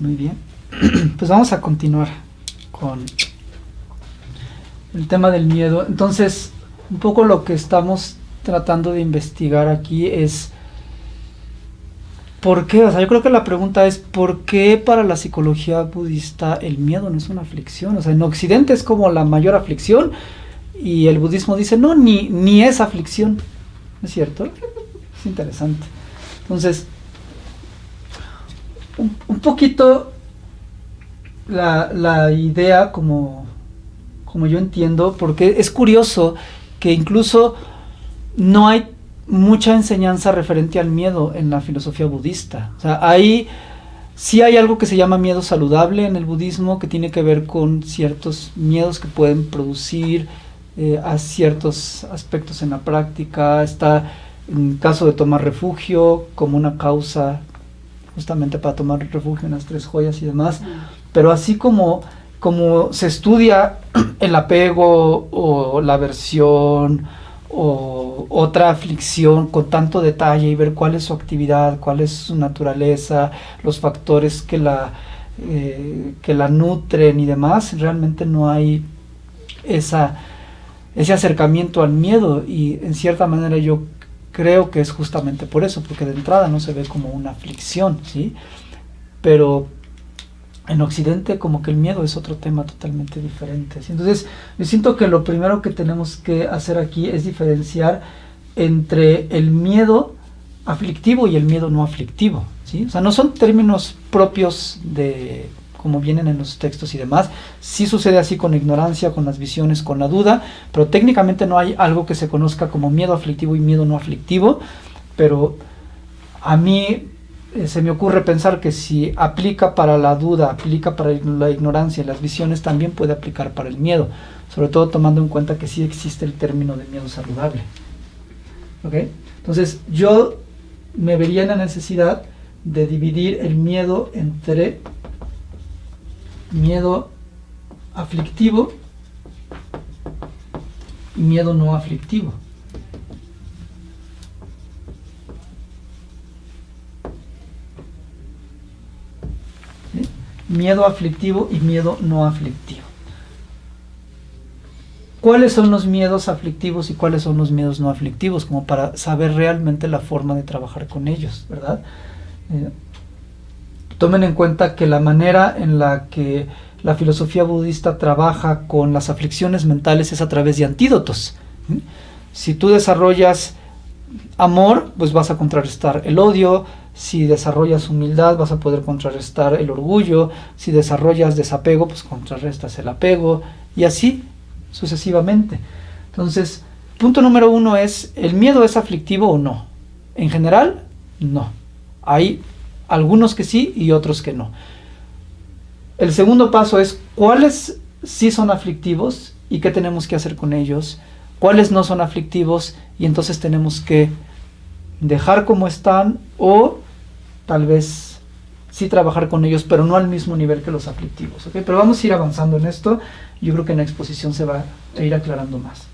Muy bien. Pues vamos a continuar con el tema del miedo. Entonces, un poco lo que estamos tratando de investigar aquí es ¿por qué? O sea, yo creo que la pregunta es ¿por qué para la psicología budista el miedo no es una aflicción? O sea, en Occidente es como la mayor aflicción y el budismo dice, no, ni, ni es aflicción. ¿Es cierto? Es interesante. Entonces, un, poquito la, la idea como, como yo entiendo, porque es curioso que incluso no hay mucha enseñanza referente al miedo en la filosofía budista. O sea, ahí sí hay algo que se llama miedo saludable en el budismo, que tiene que ver con ciertos miedos que pueden producir eh, a ciertos aspectos en la práctica. Está en caso de tomar refugio como una causa justamente para tomar refugio en las tres joyas y demás. Pero así como, como se estudia el apego o la aversión, o otra aflicción con tanto detalle y ver cuál es su actividad, cuál es su naturaleza, los factores que la, eh, que la nutren y demás, realmente no hay esa, ese acercamiento al miedo y en cierta manera yo creo que es justamente por eso, porque de entrada no se ve como una aflicción, ¿sí? Pero en Occidente como que el miedo es otro tema totalmente diferente. Entonces, yo siento que lo primero que tenemos que hacer aquí es diferenciar entre el miedo aflictivo y el miedo no aflictivo. ¿sí? O sea, no son términos propios de como vienen en los textos y demás. Sí sucede así con ignorancia, con las visiones, con la duda, pero técnicamente no hay algo que se conozca como miedo aflictivo y miedo no aflictivo. Pero a mí eh, se me ocurre pensar que si aplica para la duda, aplica para la ignorancia y las visiones, también puede aplicar para el miedo, sobre todo tomando en cuenta que sí existe el término de miedo saludable. ¿Ok? Entonces yo me vería en la necesidad de dividir el miedo entre miedo aflictivo y miedo no aflictivo. miedo aflictivo y miedo no aflictivo. ¿Cuáles son los miedos aflictivos y cuáles son los miedos no aflictivos? Como para saber realmente la forma de trabajar con ellos, ¿verdad? Eh, tomen en cuenta que la manera en la que la filosofía budista trabaja con las aflicciones mentales es a través de antídotos. Si tú desarrollas amor, pues vas a contrarrestar el odio, si desarrollas humildad vas a poder contrarrestar el orgullo, si desarrollas desapego pues contrarrestas el apego y así sucesivamente. Entonces, punto número uno es, ¿el miedo es aflictivo o no? En general, no. Hay algunos que sí y otros que no. El segundo paso es, ¿cuáles sí son aflictivos y qué tenemos que hacer con ellos? ¿Cuáles no son aflictivos y entonces tenemos que dejar como están o tal vez sí trabajar con ellos, pero no al mismo nivel que los aflictivos. Pero vamos a ir avanzando en esto. Yo creo que en la exposición se va a ir aclarando más.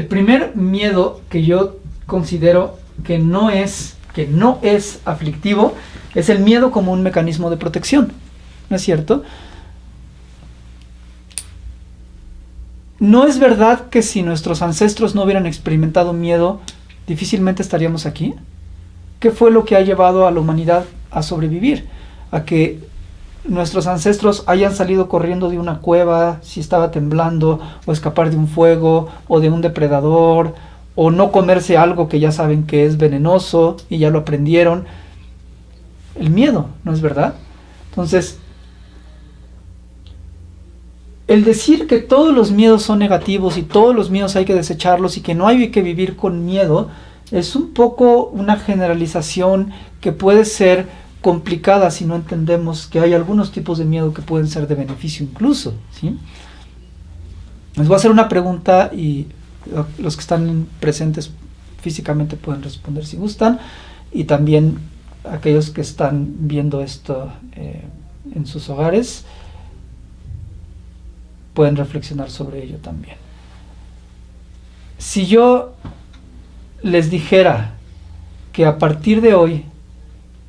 El primer miedo que yo considero que no es que no es aflictivo es el miedo como un mecanismo de protección. ¿No es cierto? ¿No es verdad que si nuestros ancestros no hubieran experimentado miedo, difícilmente estaríamos aquí? ¿Qué fue lo que ha llevado a la humanidad a sobrevivir? A que nuestros ancestros hayan salido corriendo de una cueva si estaba temblando, o escapar de un fuego, o de un depredador, o no comerse algo que ya saben que es venenoso y ya lo aprendieron. El miedo, ¿no es verdad? Entonces, el decir que todos los miedos son negativos y todos los miedos hay que desecharlos y que no hay que vivir con miedo, es un poco una generalización que puede ser complicada si no entendemos que hay algunos tipos de miedo que pueden ser de beneficio incluso. ¿sí? Les voy a hacer una pregunta y los que están presentes físicamente pueden responder si gustan y también aquellos que están viendo esto eh, en sus hogares pueden reflexionar sobre ello también. si yo les dijera que a partir de hoy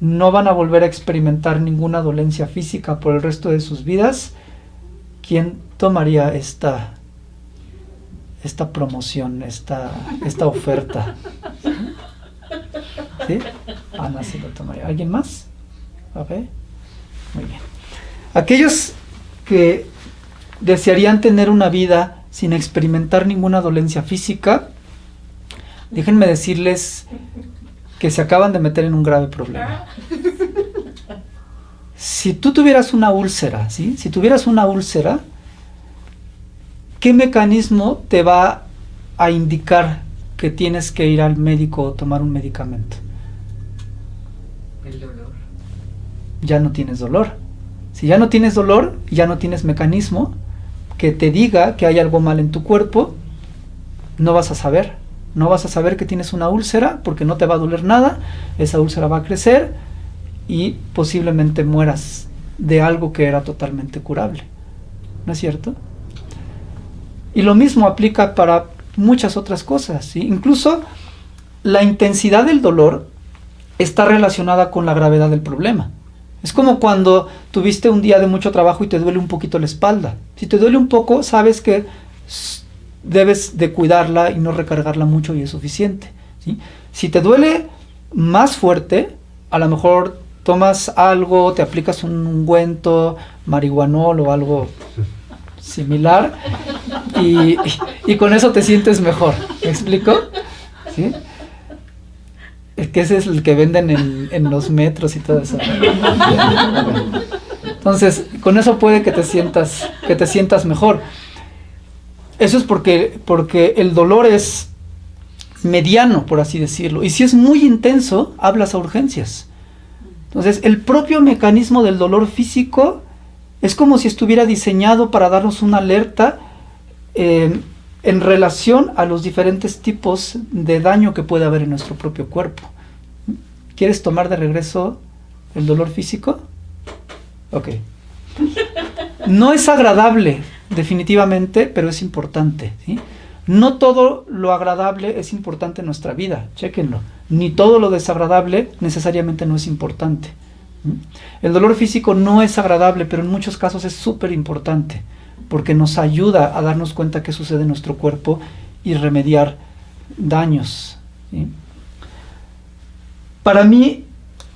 no van a volver a experimentar ninguna dolencia física por el resto de sus vidas, ¿quién tomaría esta, esta promoción, esta, esta oferta? ¿Sí? Tomaría. ¿Alguien más? Muy bien. Aquellos que desearían tener una vida sin experimentar ninguna dolencia física, déjenme decirles que se acaban de meter en un grave problema. Si tú tuvieras una úlcera, ¿sí? Si tuvieras una úlcera, ¿qué mecanismo te va a indicar que tienes que ir al médico o tomar un medicamento? El dolor. Ya no tienes dolor. Si ya no tienes dolor, ya no tienes mecanismo que te diga que hay algo mal en tu cuerpo, no vas a saber. No vas a saber que tienes una úlcera porque no te va a doler nada, esa úlcera va a crecer y posiblemente mueras de algo que era totalmente curable. ¿No es cierto? Y lo mismo aplica para muchas otras cosas. Incluso la intensidad del dolor está relacionada con la gravedad del problema. Es como cuando tuviste un día de mucho trabajo y te duele un poquito la espalda. Si te duele un poco, sabes que debes de cuidarla y no recargarla mucho y es suficiente. Si te duele más fuerte, a lo mejor tomas algo, te aplicas un ungüento, marihuanol o algo similar y, con eso te sientes mejor. ¿Me explico? Es que ese es el que venden en, en los metros y todo eso. Entonces, con eso puede que te sientas, que te sientas mejor. Eso es porque, porque el dolor es mediano, por así decirlo. Y si es muy intenso, hablas a urgencias. Entonces, el propio mecanismo del dolor físico es como si estuviera diseñado para darnos una alerta eh, en relación a los diferentes tipos de daño que puede haber en nuestro propio cuerpo. ¿Quieres tomar de regreso el dolor físico? Ok. No es agradable definitivamente, pero es importante. No todo lo agradable es importante en nuestra vida, chequenlo. Ni todo lo desagradable necesariamente no es importante. El dolor físico no es agradable, pero en muchos casos es súper importante, porque nos ayuda a darnos cuenta qué sucede en nuestro cuerpo y remediar daños. Para mí,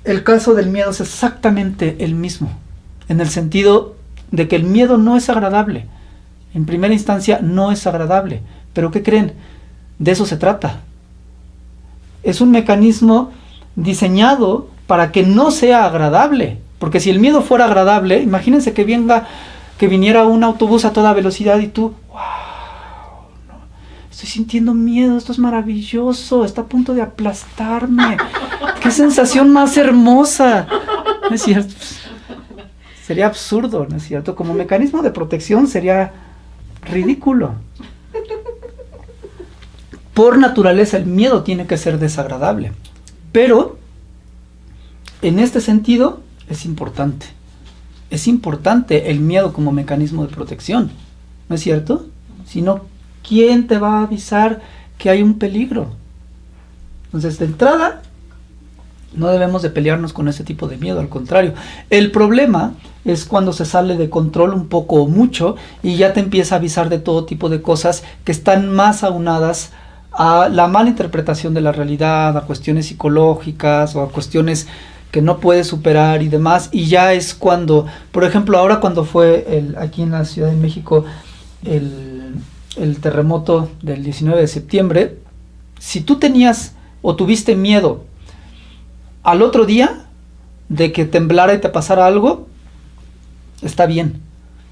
el caso del miedo es exactamente el mismo, en el sentido de que el miedo no es agradable, en primera instancia no es agradable. Pero ¿qué creen? De eso se trata. Es un mecanismo diseñado para que no sea agradable. Porque si el miedo fuera agradable, imagínense que venga, que viniera un autobús a toda velocidad y tú, wow, estoy sintiendo miedo, esto es maravilloso, está a punto de aplastarme. Qué sensación más hermosa. es cierto? Sería absurdo, ¿no es cierto? Como mecanismo de protección sería ridículo. Por naturaleza el miedo tiene que ser desagradable, pero en este sentido es importante. Es importante el miedo como mecanismo de protección, ¿no es cierto? Si no, ¿quién te va a avisar que hay un peligro? Entonces, de entrada, no debemos de pelearnos con ese tipo de miedo, al contrario. El problema es cuando se sale de control un poco o mucho y ya te empieza a avisar de todo tipo de cosas que están más aunadas a la mala interpretación de la realidad, a cuestiones psicológicas o a cuestiones que no puedes superar y demás. Y ya es cuando, por ejemplo, ahora cuando fue el, aquí en la Ciudad de México el, el terremoto del 19 de septiembre, si tú tenías o tuviste miedo al otro día de que temblara y te pasara algo, está bien.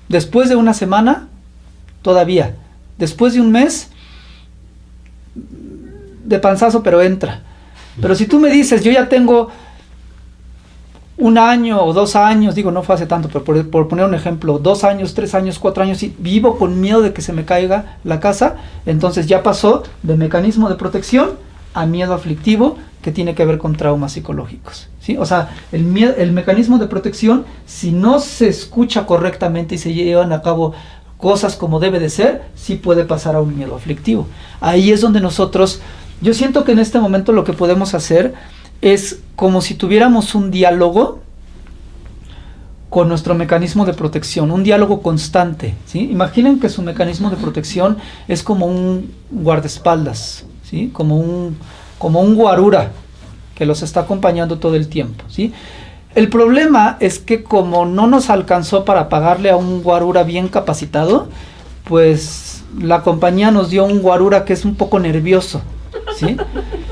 Después de una semana, todavía. Después de un mes, de panzazo, pero entra. Pero si tú me dices, yo ya tengo un año o dos años, digo, no fue hace tanto, pero por, poner un ejemplo, dos años, tres años, cuatro años, y vivo con miedo de que se me caiga la casa, entonces ya pasó de mecanismo de protección a miedo aflictivo que tiene que ver con traumas psicológicos. ¿sí? O sea, el, el mecanismo de protección, si no se escucha correctamente y se llevan a cabo cosas como debe de ser, sí puede pasar a un miedo aflictivo. Ahí es donde nosotros, yo siento que en este momento lo que podemos hacer es como si tuviéramos un diálogo con nuestro mecanismo de protección, un diálogo constante. ¿sí? Imaginen que su mecanismo de protección es como un guardaespaldas, ¿sí? como, un, como un guarura que los está acompañando todo el tiempo. ¿sí? El problema es que como no nos alcanzó para pagarle a un guarura bien capacitado, pues la compañía nos dio un guarura que es un poco nervioso, ¿sí?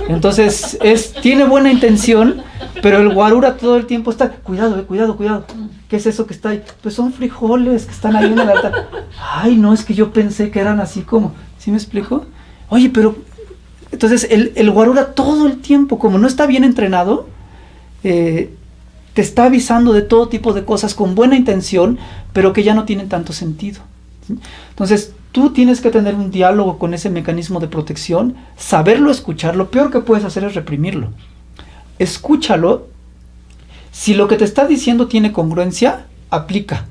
Entonces, es, tiene buena intención, pero el guarura todo el tiempo está, cuidado, eh, cuidado, cuidado. ¿Qué es eso que está ahí? Pues son frijoles que están ahí en el altar. Ay, no, es que yo pensé que eran así como, ¿sí me explico? Oye, pero, entonces el, el guarura todo el tiempo, como no está bien entrenado, eh, te está avisando de todo tipo de cosas con buena intención, pero que ya no tienen tanto sentido. Entonces, tú tienes que tener un diálogo con ese mecanismo de protección, saberlo escuchar. Lo peor que puedes hacer es reprimirlo. Escúchalo. Si lo que te está diciendo tiene congruencia, aplica.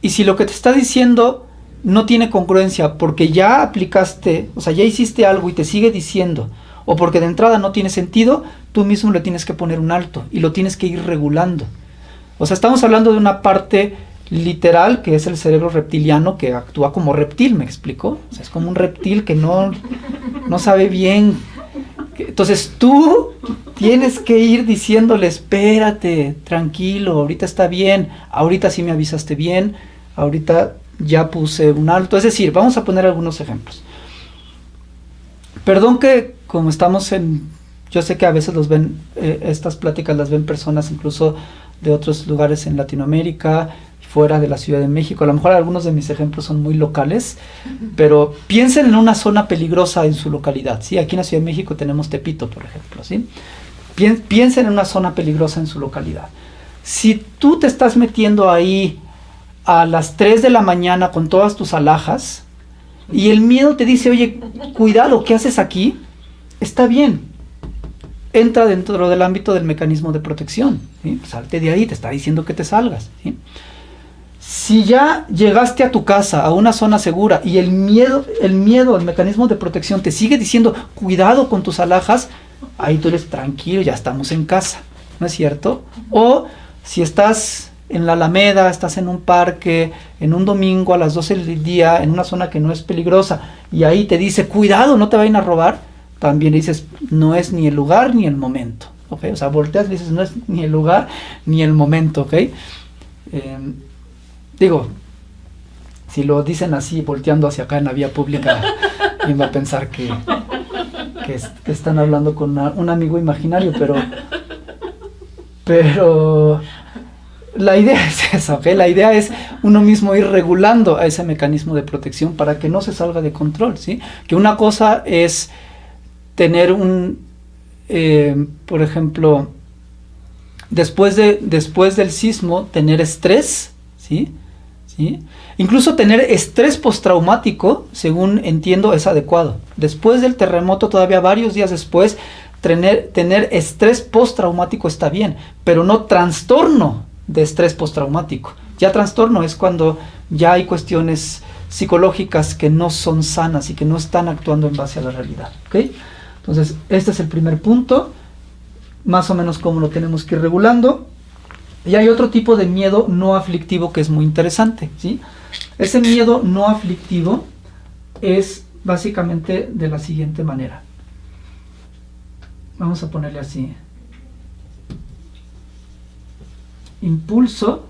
Y si lo que te está diciendo no tiene congruencia porque ya aplicaste, o sea, ya hiciste algo y te sigue diciendo, o porque de entrada no tiene sentido, tú mismo le tienes que poner un alto y lo tienes que ir regulando. O sea, estamos hablando de una parte literal que es el cerebro reptiliano que actúa como reptil, ¿me explico? O sea, es como un reptil que no, no sabe bien. Entonces tú tienes que ir diciéndole, espérate, tranquilo, ahorita está bien, ahorita sí me avisaste bien, ahorita ya puse un alto. Es decir, vamos a poner algunos ejemplos. Perdón que como estamos en, yo sé que a veces los ven, eh, estas pláticas las ven personas incluso de otros lugares en Latinoamérica, fuera de la Ciudad de México. A lo mejor algunos de mis ejemplos son muy locales, pero piensen en una zona peligrosa en su localidad. ¿sí? Aquí en la Ciudad de México tenemos Tepito, por ejemplo. ¿sí? Piensen en una zona peligrosa en su localidad. Si tú te estás metiendo ahí a las 3 de la mañana con todas tus alhajas, y el miedo te dice, oye, cuidado, ¿qué haces aquí? Está bien. Entra dentro del ámbito del mecanismo de protección. Salte de ahí, te está diciendo que te salgas. Si ya llegaste a tu casa, a una zona segura, y el miedo, el miedo, el mecanismo de protección te sigue diciendo, cuidado con tus alhajas, ahí tú eres tranquilo, ya estamos en casa. ¿No es cierto? O si estás en la Alameda, estás en un parque, en un domingo a las 12 del día, en una zona que no es peligrosa, y ahí te dice, cuidado, no te vayan a robar, también dices, no es ni el lugar ni el momento. ¿ok? O sea, volteas y dices, no es ni el lugar ni el momento. ¿ok? Em, digo, si lo dicen así, volteando hacia acá en la vía pública, ¿quién va a pensar que, que, están hablando con un amigo imaginario? Pero, pero la idea es esa, ¿ok? La idea es uno mismo ir regulando a ese mecanismo de protección para que no se salga de control, ¿sí? Que una cosa es tener un, eh, por ejemplo, después, de, después del sismo, tener estrés, ¿sí? ¿sí? Incluso tener estrés postraumático, según entiendo, es adecuado. Después del terremoto, todavía varios días después, tener, tener estrés postraumático está bien, pero no trastorno de estrés postraumático. Ya trastorno es cuando ya hay cuestiones psicológicas que no son sanas y que no están actuando en base a la realidad. ¿okay? Entonces, este es el primer punto, más o menos cómo lo tenemos que ir regulando. Y hay otro tipo de miedo no aflictivo que es muy interesante. ¿sí? Ese miedo no aflictivo es básicamente de la siguiente manera. Vamos a ponerle así. Impulso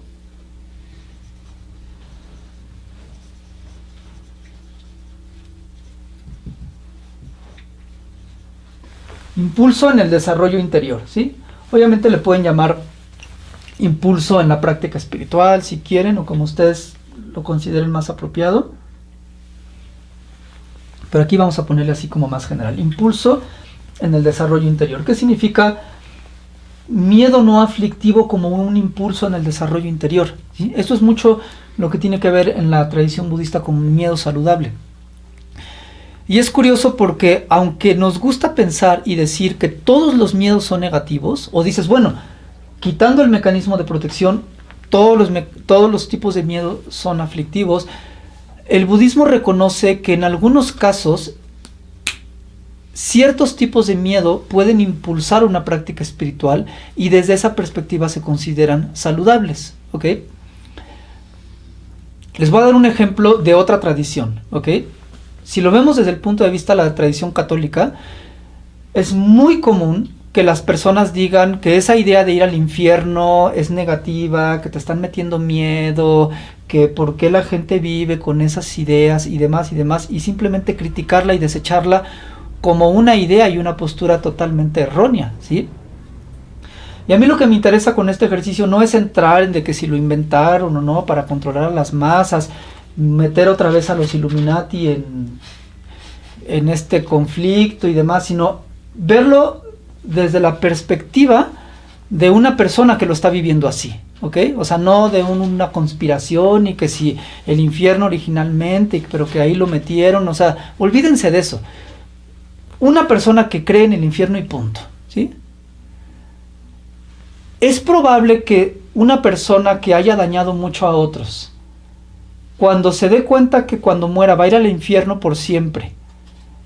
Impulso en el desarrollo interior, ¿sí? Obviamente le pueden llamar impulso en la práctica espiritual, si quieren, o como ustedes lo consideren más apropiado. Pero aquí vamos a ponerle así como más general. Impulso en el desarrollo interior. ¿Qué significa miedo no aflictivo como un impulso en el desarrollo interior? Esto es mucho lo que tiene que ver en la tradición budista con miedo saludable. Y es curioso porque aunque nos gusta pensar y decir que todos los miedos son negativos, o dices, bueno, quitando el mecanismo de protección, todos los, todos los tipos de miedo son aflictivos. El budismo reconoce que en algunos casos ciertos tipos de miedo pueden impulsar una práctica espiritual y desde esa perspectiva se consideran saludables. ¿ok? Les voy a dar un ejemplo de otra tradición. ¿ok? Si lo vemos desde el punto de vista de la tradición católica, es muy común que las personas digan que esa idea de ir al infierno es negativa, que te están metiendo miedo, que por qué la gente vive con esas ideas y demás y demás, y simplemente criticarla y desecharla como una idea y una postura totalmente errónea, ¿sí? Y a mí lo que me interesa con este ejercicio no es entrar en de que si lo inventaron o no para controlar a las masas, meter otra vez a los Illuminati en, en este conflicto y demás, sino verlo desde la perspectiva de una persona que lo está viviendo así, ¿ok? O sea, no de una conspiración y que si el infierno originalmente, pero que ahí lo metieron, o sea, olvídense de eso. Una persona que cree en el infierno y punto, ¿sí? Es probable que una persona que haya dañado mucho a otros, cuando se dé cuenta que cuando muera va a ir al infierno por siempre,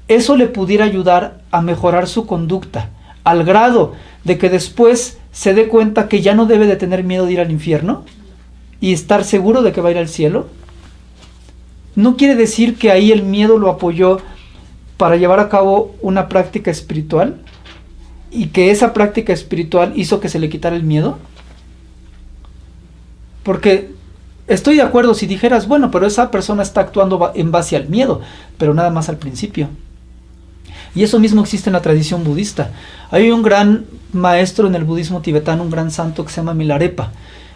eso le pudiera ayudar a mejorar su conducta al grado de que después se dé cuenta que ya no debe de tener miedo de ir al infierno y estar seguro de que va a ir al cielo, no quiere decir que ahí el miedo lo apoyó para llevar a cabo una práctica espiritual y que esa práctica espiritual hizo que se le quitara el miedo. Porque estoy de acuerdo si dijeras, bueno, pero esa persona está actuando en base al miedo, pero nada más al principio. Y eso mismo existe en la tradición budista. Hay un gran maestro en el budismo tibetano, un gran santo que se llama Milarepa.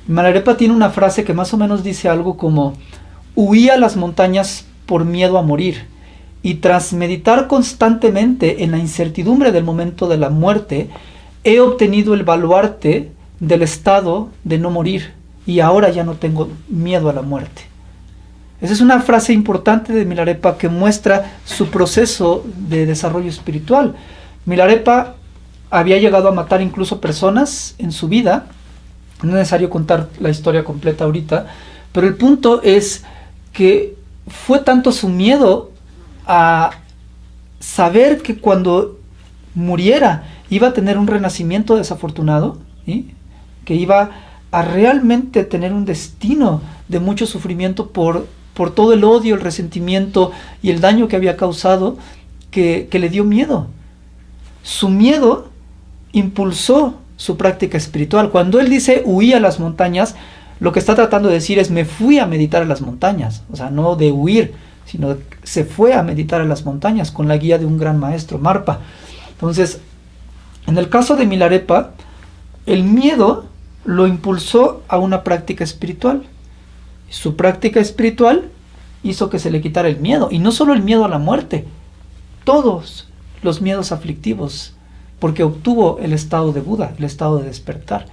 Milarepa tiene una frase que más o menos dice algo como, huí a las montañas por miedo a morir. Y tras meditar constantemente en la incertidumbre del momento de la muerte, he obtenido el baluarte del estado de no morir. Y ahora ya no tengo miedo a la muerte. Esa es una frase importante de Milarepa que muestra su proceso de desarrollo espiritual. Milarepa había llegado a matar incluso personas en su vida. No es necesario contar la historia completa ahorita, pero el punto es que fue tanto su miedo a saber que cuando muriera iba a tener un renacimiento desafortunado, que iba a realmente tener un destino de mucho sufrimiento por por todo el odio, el resentimiento y el daño que había causado, que, le dio miedo. Su miedo impulsó su práctica espiritual. Cuando él dice huí a las montañas, lo que está tratando de decir es me fui a meditar a las montañas. O sea, no de huir, sino se fue a meditar a las montañas con la guía de un gran maestro, Marpa. Entonces, en el caso de Milarepa, el miedo lo impulsó a una práctica espiritual. Su práctica espiritual hizo que se le quitara el miedo, y no solo el miedo a la muerte, todos los miedos aflictivos, porque obtuvo el estado de Buda, el estado de despertar.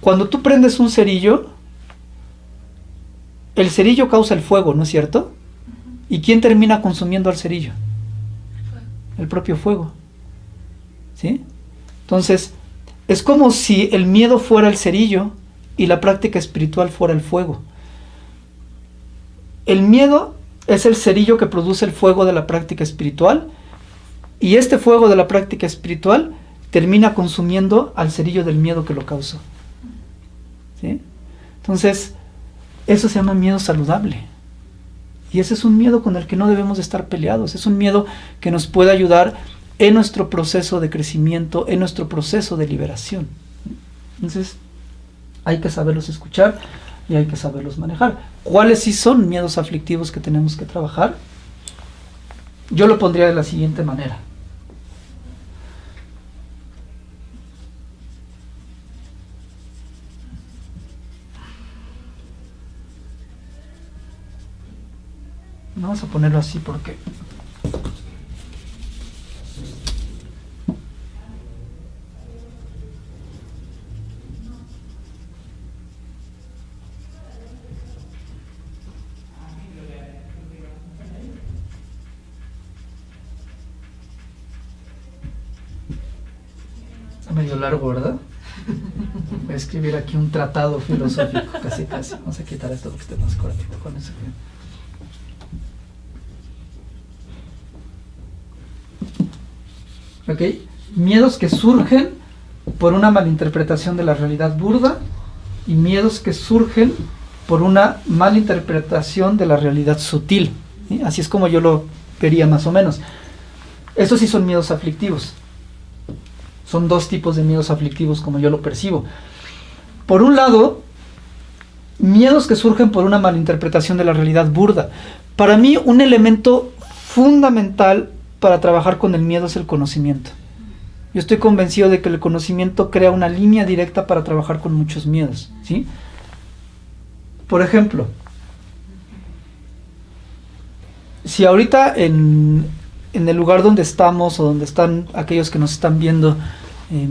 Cuando tú prendes un cerillo, el cerillo causa el fuego, ¿no es cierto? ¿Y quién termina consumiendo al cerillo? El propio fuego. ¿Sí? Entonces, es como si el miedo fuera el cerillo y la práctica espiritual fuera el fuego. El miedo es el cerillo que produce el fuego de la práctica espiritual y este fuego de la práctica espiritual termina consumiendo al cerillo del miedo que lo causó. Entonces, eso se llama miedo saludable. Y ese es un miedo con el que no debemos estar peleados. Es un miedo que nos puede ayudar en nuestro proceso de crecimiento, en nuestro proceso de liberación. Entonces, hay que saberlos escuchar y hay que saberlos manejar. ¿Cuáles sí son miedos aflictivos que tenemos que trabajar? Yo lo pondría de la siguiente manera. Vamos a ponerlo así porque medio largo, ¿verdad? Voy a escribir aquí un tratado filosófico, casi casi. Vamos a quitar esto porque esté más cortito con eso. ¿Ok? Miedos que surgen por una malinterpretación de la realidad burda y miedos que surgen por una malinterpretación de la realidad sutil. Así es como yo lo vería más o menos. Estos sí son miedos aflictivos. Son dos tipos de miedos aflictivos como yo lo percibo. Por un lado, miedos que surgen por una malinterpretación de la realidad burda. Para mí un elemento fundamental para trabajar con el miedo es el conocimiento. Yo estoy convencido de que el conocimiento crea una línea directa para trabajar con muchos miedos, ¿sí? Por ejemplo, si ahorita en, el lugar donde estamos o donde están aquellos que nos están viendo, eh,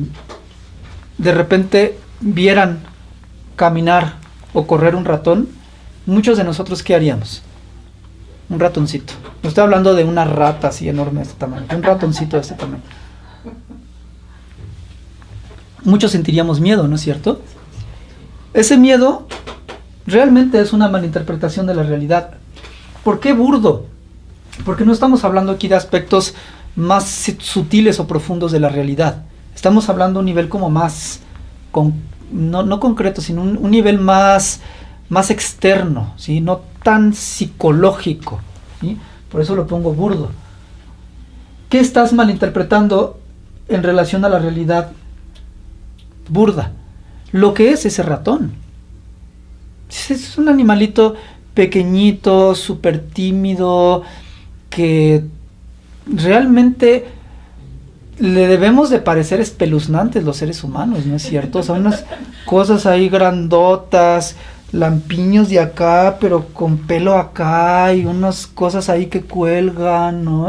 de repente vieran caminar o correr un ratón, muchos de nosotros ¿qué haríamos? Un ratoncito. No estoy hablando de una rata así enorme de este tamaño, un ratoncito de este tamaño muchos sentiríamos miedo, ¿no es cierto? Ese miedo realmente es una malinterpretación de la realidad. ¿Por qué burdo? Porque no estamos hablando aquí de aspectos más sutiles o profundos de la realidad. Estamos hablando de un nivel como más, no, concreto, sino un, nivel más, más externo, ¿sí? no tan psicológico. Por eso lo pongo burdo. ¿Qué estás malinterpretando en relación a la realidad burda. Lo que es ese ratón. Es un animalito pequeñito, súper tímido, que realmente le debemos de parecer espeluznantes los seres humanos, ¿no es cierto? Son unas cosas ahí grandotas, lampiños de acá, pero con pelo acá y unas cosas ahí que cuelgan, ¿no?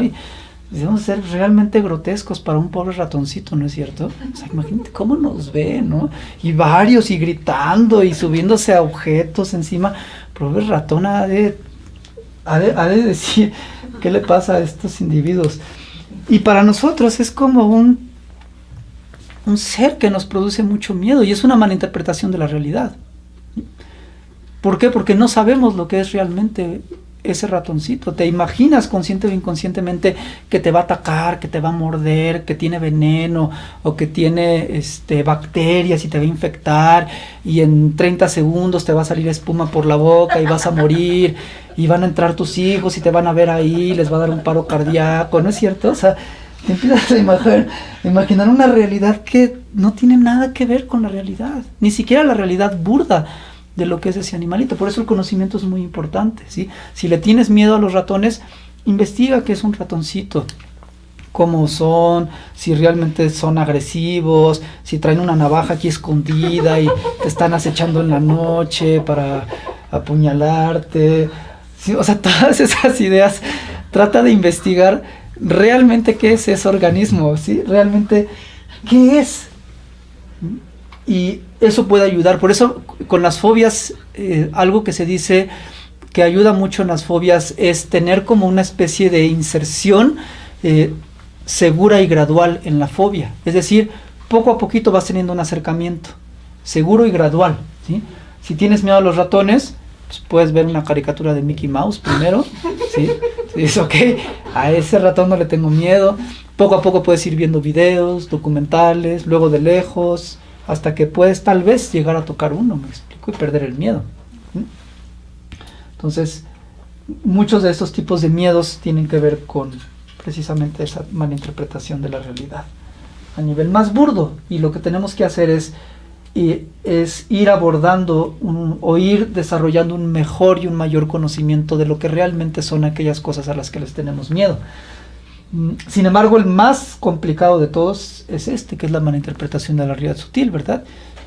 debemos ser realmente grotescos para un pobre ratoncito, ¿no es cierto? O sea, imagínate cómo nos ve, ¿no? Y varios, y gritando, y subiéndose a objetos encima. Pobre ratón ha de, de, decir qué le pasa a estos individuos. Y para nosotros es como un, un ser que nos produce mucho miedo, y es una mala interpretación de la realidad. ¿Por qué? Porque no sabemos lo que es realmente ese ratoncito. Te imaginas consciente o inconscientemente que te va a atacar, que te va a morder, que tiene veneno o que tiene este, bacterias y te va a infectar y en 30 segundos te va a salir espuma por la boca y vas a morir y van a entrar tus hijos y te van a ver ahí, les va a dar un paro cardíaco, ¿no es cierto? O sea, te empiezas a imaginar, imaginar una realidad que no tiene nada que ver con la realidad, ni siquiera la realidad burda de lo que es ese animalito. Por eso el conocimiento es muy importante. ¿sí? Si le tienes miedo a los ratones, investiga qué es un ratoncito, cómo son, si realmente son agresivos, si traen una navaja aquí escondida y te están acechando en la noche para apuñalarte. O sea, todas esas ideas, trata de investigar realmente qué es ese organismo, ¿sí? Realmente, ¿qué es? Y eso puede ayudar. Por eso con las fobias, eh, algo que se dice que ayuda mucho en las fobias es tener como una especie de inserción eh, segura y gradual en la fobia. Es decir, poco a poquito vas teniendo un acercamiento, seguro y gradual. Si tienes miedo a los ratones, pues puedes ver una caricatura de Mickey Mouse primero. ¿sí? Dices, ok, a ese ratón no le tengo miedo. Poco a poco puedes ir viendo videos, documentales, luego de lejos, hasta que puedes tal vez llegar a tocar uno, me explico, y perder el miedo. Entonces, muchos de estos tipos de miedos tienen que ver con precisamente esa malinterpretación de la realidad a nivel más burdo y lo que tenemos que hacer es, es ir abordando o ir desarrollando un mejor y un mayor conocimiento de lo que realmente son aquellas cosas a las que les tenemos miedo. Mm, sin embargo, el más complicado de todos es este, que es la malinterpretación de la realidad sutil, ¿verdad?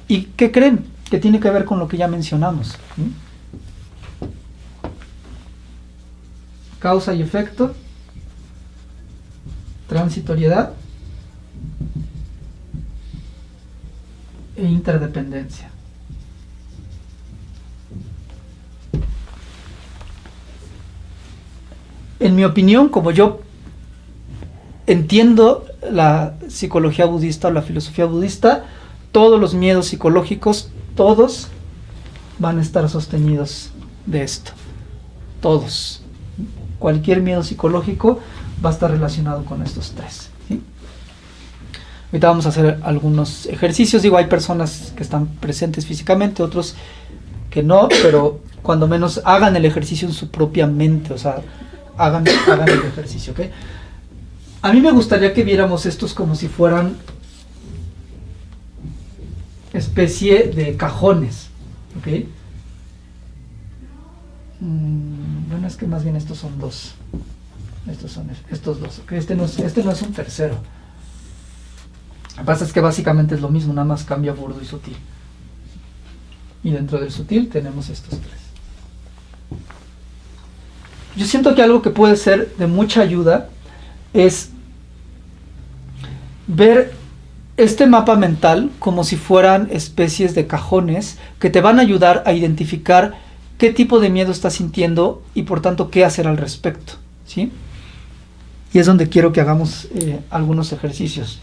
¿Y qué creen? Que tiene que ver con lo que ya mencionamos. Causa y efecto, transitoriedad e interdependencia. En mi opinión, como yo entiendo la psicología budista o la filosofía budista, todos los miedos psicológicos, todos van a estar sostenidos de esto. Todos. Cualquier miedo psicológico va a estar relacionado con estos tres. Ahorita vamos a hacer algunos ejercicios. Digo, hay personas que están presentes físicamente, otros que no, pero cuando menos hagan el ejercicio en su propia mente, o sea, hagan, hagan el ejercicio, ¿ok? A mí me gustaría que viéramos estos como si fueran especie de cajones, ¿ok? Mm, bueno, es que más bien estos son dos. Estos son estos dos. Este no es, este no es un tercero. Lo que pasa es que básicamente es lo mismo, nada más cambia burdo y sutil. Y dentro del sutil tenemos estos tres. Yo siento que algo que puede ser de mucha ayuda es ver este mapa mental como si fueran especies de cajones que te van a ayudar a identificar qué tipo de miedo estás sintiendo y por tanto qué hacer al respecto. ¿sí? Y es donde quiero que hagamos eh, algunos ejercicios.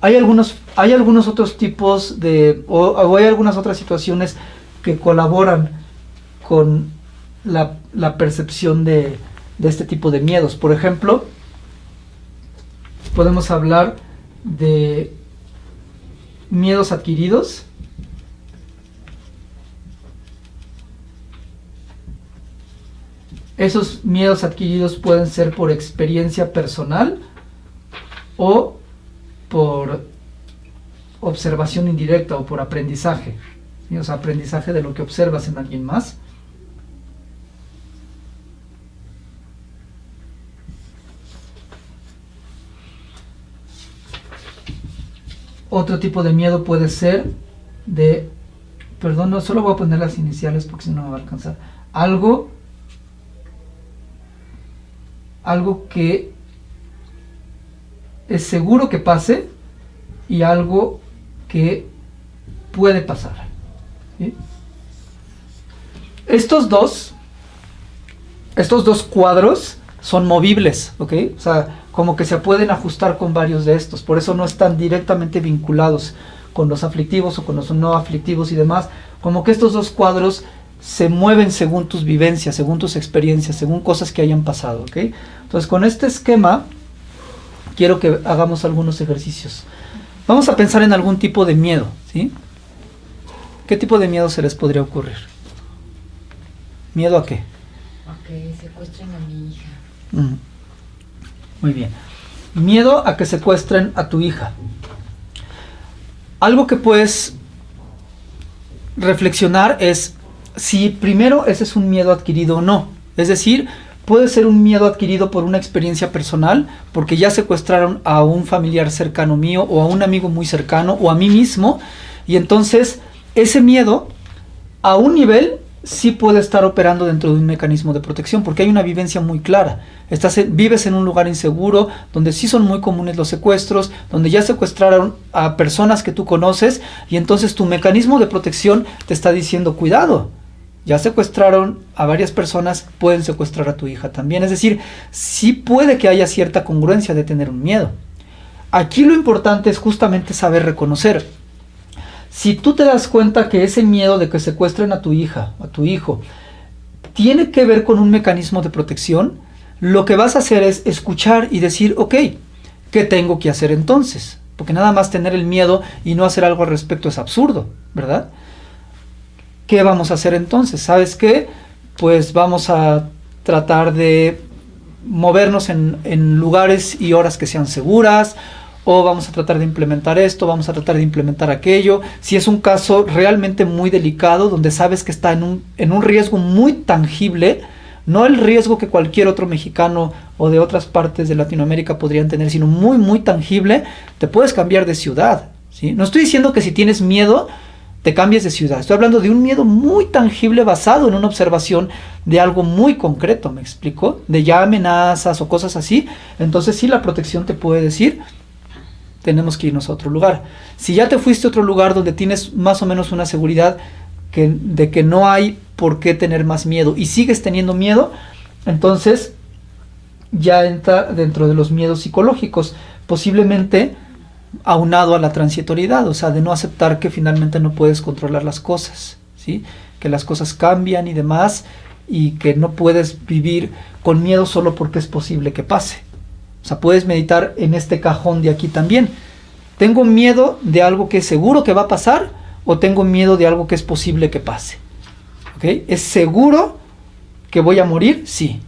Hay, algunos, hay algunos otros tipos de, o, hay algunas otras situaciones que colaboran con la, percepción de, de este tipo de miedos. Por ejemplo, podemos hablar de miedos adquiridos. Esos miedos adquiridos pueden ser por experiencia personal o por observación indirecta o por aprendizaje. O sea, aprendizaje de lo que observas en alguien más. Otro tipo de miedo puede ser de, perdón, no solo voy a poner las iniciales porque si no me va a alcanzar. Algo, algo que es seguro que pase y algo que puede pasar. Estos dos, estos dos cuadros son movibles, ¿ok? O sea, como que se pueden ajustar con varios de estos, por eso no están directamente vinculados con los aflictivos o con los no aflictivos y demás, como que estos dos cuadros se mueven según tus vivencias, según tus experiencias, según cosas que hayan pasado, ¿ok? Entonces con este esquema quiero que hagamos algunos ejercicios. Vamos a pensar en algún tipo de miedo, ¿sí? ¿Qué tipo de miedo se les podría ocurrir? ¿Miedo a qué? A que secuestren a mi hija. Mm. Muy bien. Miedo a que secuestren a tu hija. Algo que puedes reflexionar es si primero ese es un miedo adquirido o no. Es decir, puede ser un miedo adquirido por una experiencia personal, porque ya secuestraron a un familiar cercano mío o a un amigo muy cercano o a mí mismo, y entonces ese miedo a un nivel sí puede estar operando dentro de un mecanismo de protección, porque hay una vivencia muy clara. Estás vives en un lugar inseguro, donde sí son muy comunes los secuestros, donde ya secuestraron a personas que tú conoces, y entonces tu mecanismo de protección te está diciendo, cuidado, ya secuestraron a varias personas, pueden secuestrar a tu hija también. Es decir, sí puede que haya cierta congruencia de tener un miedo. Aquí lo importante es justamente saber reconocer si tú te das cuenta que ese miedo de que secuestren a tu hija, a tu hijo, tiene que ver con un mecanismo de protección, lo que vas a hacer es escuchar y decir, ok, ¿qué tengo que hacer entonces? Porque nada más tener el miedo y no hacer algo al respecto es absurdo, ¿verdad? ¿Qué vamos a hacer entonces? ¿Sabes qué? Pues vamos a tratar de movernos en, en lugares y horas que sean seguras, o vamos a tratar de implementar esto, vamos a tratar de implementar aquello. Si es un caso realmente muy delicado, donde sabes que está en un, en un riesgo muy tangible, no el riesgo que cualquier otro mexicano o de otras partes de Latinoamérica podrían tener, sino muy, muy tangible, te puedes cambiar de ciudad. No estoy diciendo que si tienes miedo, te cambies de ciudad. Estoy hablando de un miedo muy tangible basado en una observación de algo muy concreto, ¿me explico? De ya amenazas o cosas así. Entonces sí, la protección te puede decir, tenemos que irnos a otro lugar. Si ya te fuiste a otro lugar donde tienes más o menos una seguridad de que no hay por qué tener más miedo y sigues teniendo miedo, entonces ya entra dentro de los miedos psicológicos. Posiblemente aunado a la transitoriedad, o sea, de no aceptar que finalmente no puedes controlar las cosas, ¿sí? Que las cosas cambian y demás, y que no puedes vivir con miedo solo porque es posible que pase. O sea, puedes meditar en este cajón de aquí también. ¿Tengo miedo de algo que es seguro que va a pasar o tengo miedo de algo que es posible que pase? ¿Ok? ¿Es seguro que voy a morir? Sí.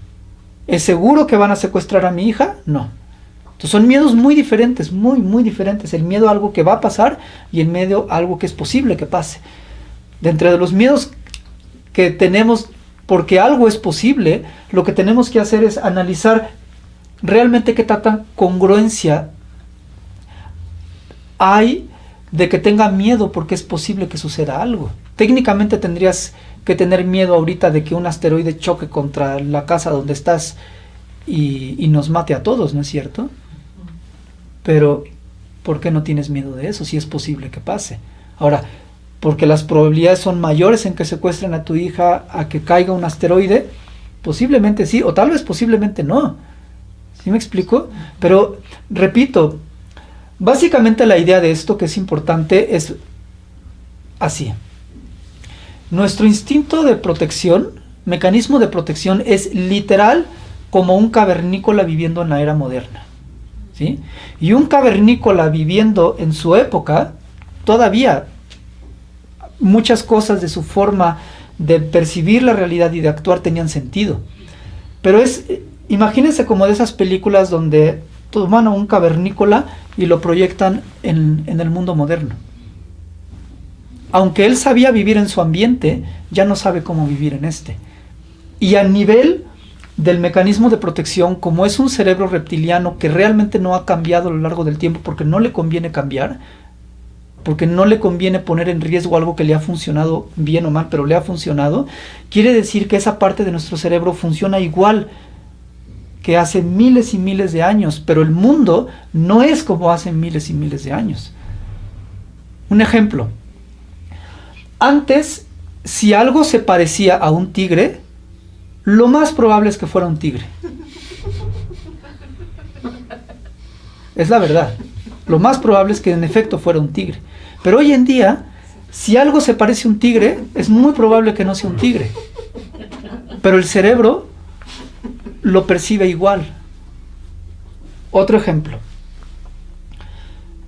¿Es seguro que van a secuestrar a mi hija? No. Entonces son miedos muy diferentes, muy, muy diferentes. El miedo a algo que va a pasar y el miedo a algo que es posible que pase. De entre los miedos que tenemos porque algo es posible, lo que tenemos que hacer es analizar realmente qué tanta congruencia hay de que tenga miedo porque es posible que suceda algo. Técnicamente tendrías que tener miedo ahorita de que un asteroide choque contra la casa donde estás y, y nos mate a todos, ¿no es cierto? Pero, ¿por qué no tienes miedo de eso si es posible que pase? Ahora, porque las probabilidades son mayores en que secuestren a tu hija a que caiga un asteroide, posiblemente sí, o tal vez posiblemente no. ¿Sí me explico? Pero, repito, básicamente la idea de esto que es importante es así. Nuestro instinto de protección, mecanismo de protección, es literal como un cavernícola viviendo en la era moderna. ¿sí? Y un cavernícola viviendo en su época, todavía muchas cosas de su forma de percibir la realidad y de actuar tenían sentido. Pero es, imagínense como de esas películas donde toman a un cavernícola y lo proyectan en, en el mundo moderno. Aunque él sabía vivir en su ambiente, ya no sabe cómo vivir en este. Y a nivel del mecanismo de protección, como es un cerebro reptiliano que realmente no ha cambiado a lo largo del tiempo porque no le conviene cambiar, porque no le conviene poner en riesgo algo que le ha funcionado bien o mal, pero le ha funcionado, quiere decir que esa parte de nuestro cerebro funciona igual que hace miles y miles de años, pero el mundo no es como hace miles y miles de años. Un ejemplo. Antes, si algo se parecía a un tigre, lo más probable es que fuera un tigre. Es la verdad. Lo más probable es que en efecto fuera un tigre. Pero hoy en día, si algo se parece a un tigre, es muy probable que no sea un tigre. Pero el cerebro lo percibe igual. Otro ejemplo.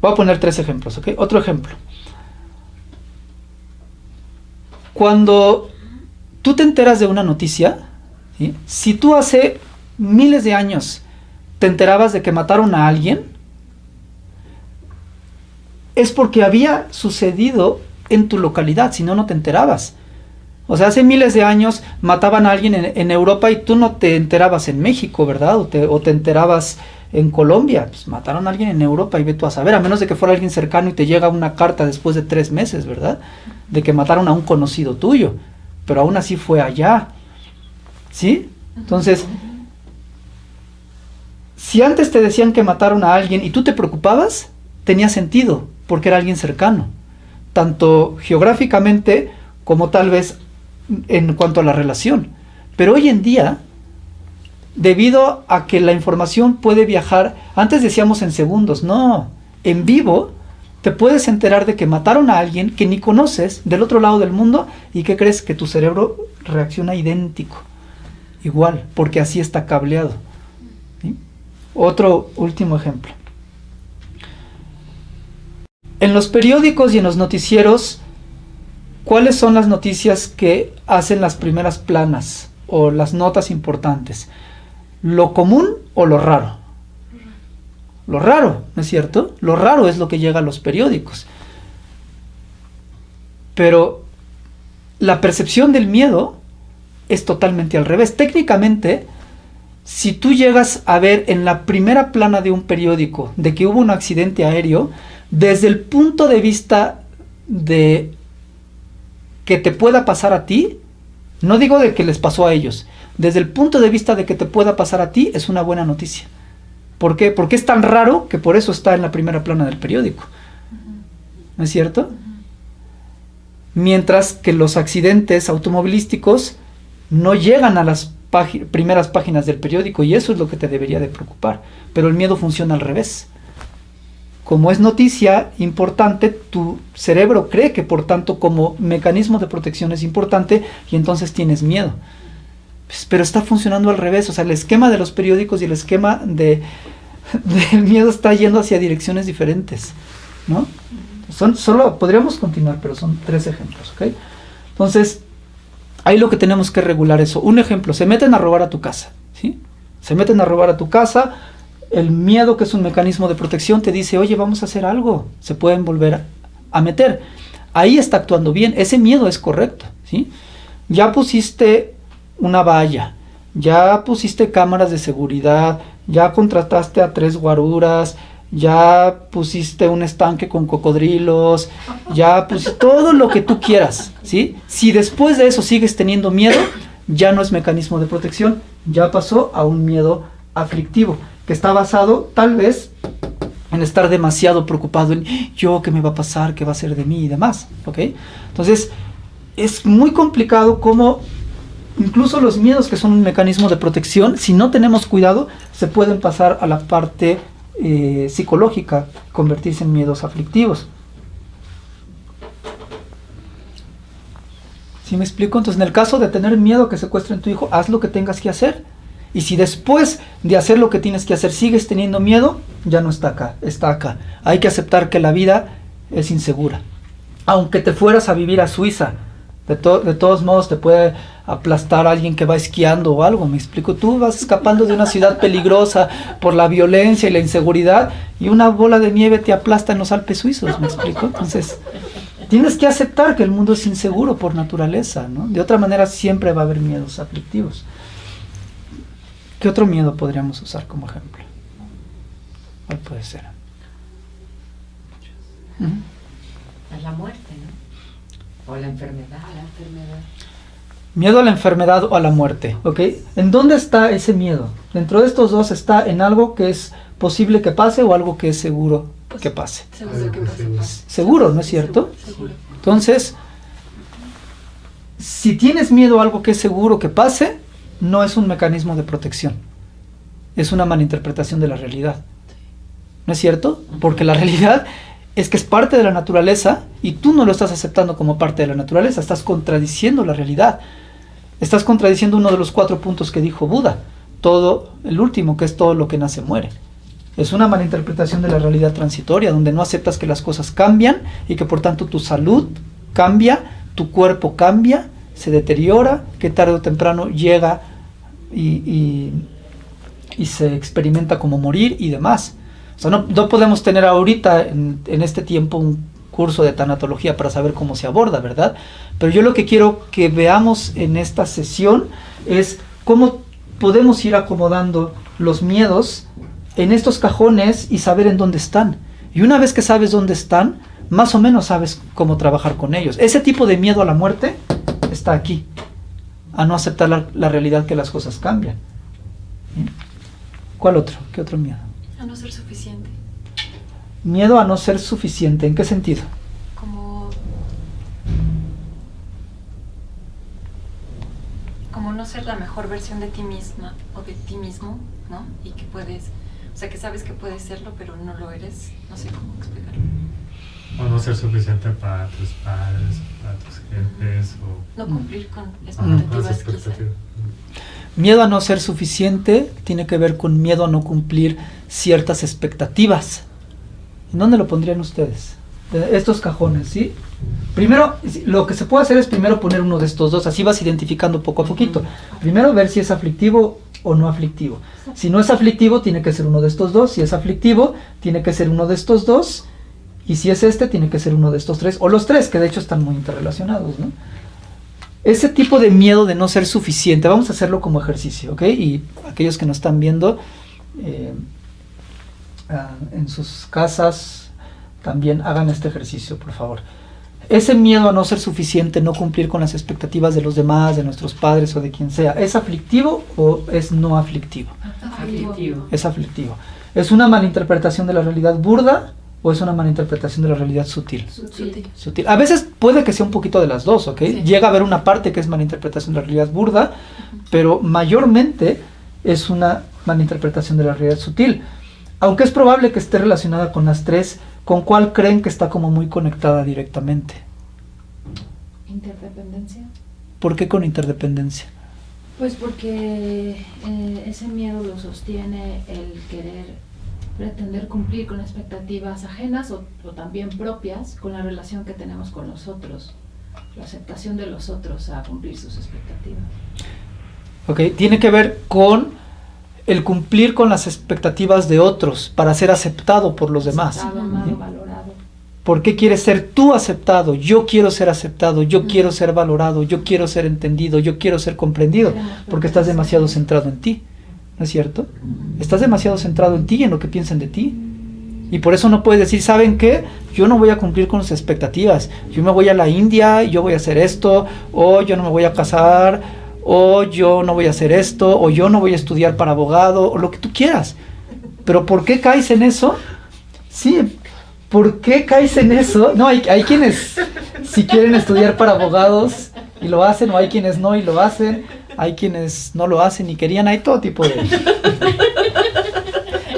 Voy a poner tres ejemplos, ¿ok? Otro ejemplo. Cuando tú te enteras de una noticia, si tú hace miles de años te enterabas de que mataron a alguien, es porque había sucedido en tu localidad, si no, no te enterabas. O sea, hace miles de años mataban a alguien en, Europa y tú no te enterabas en México, ¿verdad? O te, o te, enterabas en Colombia. Pues mataron a alguien en Europa y ve tú a saber, a menos de que fuera alguien cercano y te llega una carta después de tres meses, ¿verdad? De que mataron a un conocido tuyo. Pero aún así fue allá. ¿Sí? Entonces, si antes te decían que mataron a alguien y tú te preocupabas, tenía sentido porque era alguien cercano, tanto geográficamente como tal vez en cuanto a la relación. Pero hoy en día, debido a que la información puede viajar, antes decíamos en segundos, no, en vivo, te puedes enterar de que mataron a alguien que ni conoces del otro lado del mundo y que crees que tu cerebro reacciona idéntico, igual, porque así está cableado. Otro último ejemplo. En los periódicos y en los noticieros, ¿cuáles son las noticias que hacen las primeras planas o las notas importantes? ¿Lo común o lo raro? Lo raro, ¿no es cierto? Lo raro es lo que llega a los periódicos. Pero la percepción del miedo es totalmente al revés. Técnicamente, si tú llegas a ver en la primera plana de un periódico de que hubo un accidente aéreo, desde el punto de vista de que te pueda pasar a ti, no digo de que les pasó a ellos, desde el punto de vista de que te pueda pasar a ti es una buena noticia. ¿Por qué? Porque es tan raro que por eso está en la primera plana del periódico. ¿No es cierto? Mientras que los accidentes automovilísticos no llegan a las primeras páginas del periódico y eso es lo que te debería de preocupar. Pero el miedo funciona al revés. Como es noticia importante, tu cerebro cree que por tanto como mecanismo de protección es importante y entonces tienes miedo. Pues, pero está funcionando al revés, o sea, el esquema de los periódicos y el esquema de, del miedo está yendo hacia direcciones diferentes, ¿no? Son, solo podríamos continuar, pero son tres ejemplos, ¿ok? Entonces, ahí lo que tenemos que regular eso. Un ejemplo, se meten a robar a tu casa, ¿sí? Se meten a robar a tu casa, el miedo, que es un mecanismo de protección, te dice, oye, vamos a hacer algo, se pueden volver a, meter. Ahí está actuando bien, ese miedo es correcto, ¿sí? Ya pusiste una valla, ya pusiste cámaras de seguridad, ya contrataste a tres guaruras, ya pusiste un estanque con cocodrilos, ya pusiste todo lo que tú quieras, ¿sí? Si después de eso sigues teniendo miedo, ya no es mecanismo de protección, ya pasó a un miedo aflictivo que está basado tal vez en estar demasiado preocupado en yo, qué me va a pasar, qué va a ser de mí y demás, ¿ok? Entonces, es muy complicado cómo incluso los miedos que son un mecanismo de protección, si no tenemos cuidado, se pueden pasar a la parte eh, psicológica, convertirse en miedos aflictivos. ¿Sí me explico? Entonces, en el caso de tener miedo que secuestren tu hijo, haz lo que tengas que hacer y si después de hacer lo que tienes que hacer sigues teniendo miedo, ya no está acá, está acá. Hay que aceptar que la vida es insegura. Aunque te fueras a vivir a Suiza, de, todos modos te puede aplastar alguien que va esquiando o algo, me explico. Tú vas escapando de una ciudad peligrosa por la violencia y la inseguridad y una bola de nieve te aplasta en los Alpes suizos, me explico. Entonces, tienes que aceptar que el mundo es inseguro por naturaleza, ¿no? De otra manera siempre va a haber miedos aflictivos. ¿Qué otro miedo podríamos usar como ejemplo? ¿Cuál puede ser? A la muerte, ¿no? O a la enfermedad. A la enfermedad. Miedo a la enfermedad o a la muerte, ¿ok? ¿En dónde está ese miedo? Dentro de estos dos está en algo que es posible que pase o algo que es seguro pues, que pase. Seguro, que pase. seguro ¿no es cierto? Seguro. Entonces, si tienes miedo a algo que es seguro que pase, no es un mecanismo de protección, es una malinterpretación de la realidad. ¿No es cierto? Porque la realidad es que es parte de la naturaleza y tú no lo estás aceptando como parte de la naturaleza, estás contradiciendo la realidad. Estás contradiciendo uno de los cuatro puntos que dijo Buda, todo el último, que es todo lo que nace muere. Es una malinterpretación de la realidad transitoria, donde no aceptas que las cosas cambian y que por tanto tu salud cambia, tu cuerpo cambia, se deteriora, que tarde o temprano llega y, se experimenta como morir y demás. O sea, no, podemos tener ahorita en, este tiempo un curso de tanatología para saber cómo se aborda, ¿verdad? Pero yo lo que quiero que veamos en esta sesión es cómo podemos ir acomodando los miedos en estos cajones y saber en dónde están. Y una vez que sabes dónde están, más o menos sabes cómo trabajar con ellos. Ese tipo de miedo a la muerte está aquí, a no aceptar la, realidad que las cosas cambian. ¿Cuál otro? ¿Qué otro miedo? A no ser suficiente. Miedo a no ser suficiente, ¿en qué sentido? Como... Como no ser la mejor versión de ti misma o de ti mismo, ¿no? Y que puedes, o sea, que sabes que puedes serlo, pero no lo eres, no sé cómo explicarlo. O no ser suficiente para tus padres, para tus jefes. O no cumplir con expectativas. Miedo a no ser suficiente tiene que ver con miedo a no cumplir ciertas expectativas. ¿En dónde lo pondrían ustedes? estos cajones, ¿sí? Primero, lo que se puede hacer es primero poner uno de estos dos, así vas identificando poco a poquito. Primero ver si es aflictivo o no aflictivo. Si no es aflictivo, tiene que ser uno de estos dos. Si es aflictivo, tiene que ser uno de estos dos. Y si es este, tiene que ser uno de estos tres, o los tres, que de hecho están muy interrelacionados, ¿no? Ese tipo de miedo de no ser suficiente, vamos a hacerlo como ejercicio, ¿ok? Y aquellos que nos están viendo eh, ah, en sus casas, también hagan este ejercicio, por favor. Ese miedo a no ser suficiente, no cumplir con las expectativas de los demás, de nuestros padres o de quien sea, ¿es aflictivo o es no aflictivo? Aflictivo. Es aflictivo. ¿Es una malinterpretación de la realidad burda o es una malinterpretación de la realidad sutil? Sutil. A veces puede que sea un poquito de las dos, ¿ok? Llega a haber una parte que es malinterpretación de la realidad burda, pero mayormente es una malinterpretación de la realidad sutil. aunque es probable que esté relacionada con las tres, ¿con cuál creen que está como muy conectada directamente? Interdependencia. ¿Por qué con interdependencia? Pues porque eh, ese miedo lo sostiene el querer pretender cumplir con expectativas ajenas o, o también propias con la relación que tenemos con los otros, la aceptación de los otros a cumplir sus expectativas. Ok, tiene que ver con el cumplir con las expectativas de otros para ser aceptado por los demás. Aceptado, amado, ¿Sí? valorado. ¿Por qué quieres ser tú aceptado? Yo quiero ser aceptado, yo Mm. quiero ser valorado, yo quiero ser entendido, yo quiero ser comprendido, porque estás demasiado centrado en ti, ¿no es cierto? Estás demasiado centrado en ti y en lo que piensan de ti. Y por eso no puedes decir, ¿saben qué? Yo no voy a cumplir con sus expectativas. Yo me voy a la India yo voy a hacer esto, o yo no me voy a casar, o yo no voy a hacer esto, o yo no voy a estudiar para abogado, o lo que tú quieras. Pero ¿por qué caes en eso? Sí, ¿por qué caes en eso? No, hay quienes si quieren estudiar para abogados y lo hacen, o hay quienes no y lo hacen, hay quienes no lo hacen y querían, hay todo tipo de...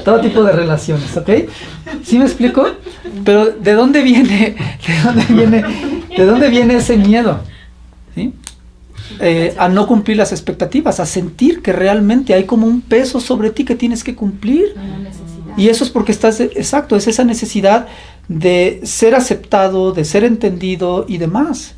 todo tipo de relaciones, ¿ok? ¿Sí me explico? Pero ¿de dónde viene, de dónde viene, de dónde viene ese miedo? ¿Sí? Eh, a no cumplir las expectativas, a sentir que realmente hay como un peso sobre ti que tienes que cumplir. Y eso es porque estás, exacto, es esa necesidad de ser aceptado, de ser entendido y demás.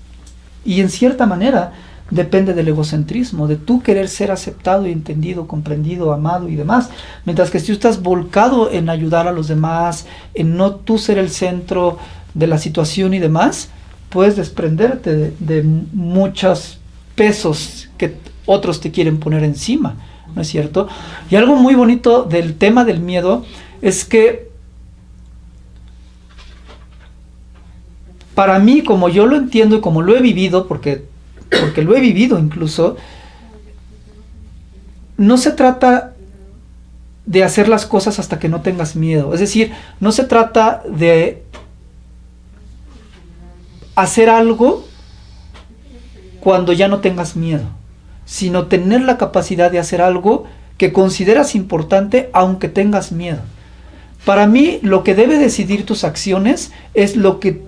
Y en cierta manera depende del egocentrismo, de tú querer ser aceptado y entendido, comprendido, amado y demás. Mientras que si tú estás volcado en ayudar a los demás, en no tú ser el centro de la situación y demás, puedes desprenderte de, de muchos pesos que otros te quieren poner encima, ¿no es cierto? Y algo muy bonito del tema del miedo es que para mí, como yo lo entiendo y como lo he vivido, porque, porque lo he vivido incluso, no se trata de hacer las cosas hasta que no tengas miedo. Es decir, no se trata de hacer algo cuando ya no tengas miedo, sino tener la capacidad de hacer algo que consideras importante aunque tengas miedo. Para mí, lo que debe decidir tus acciones es lo que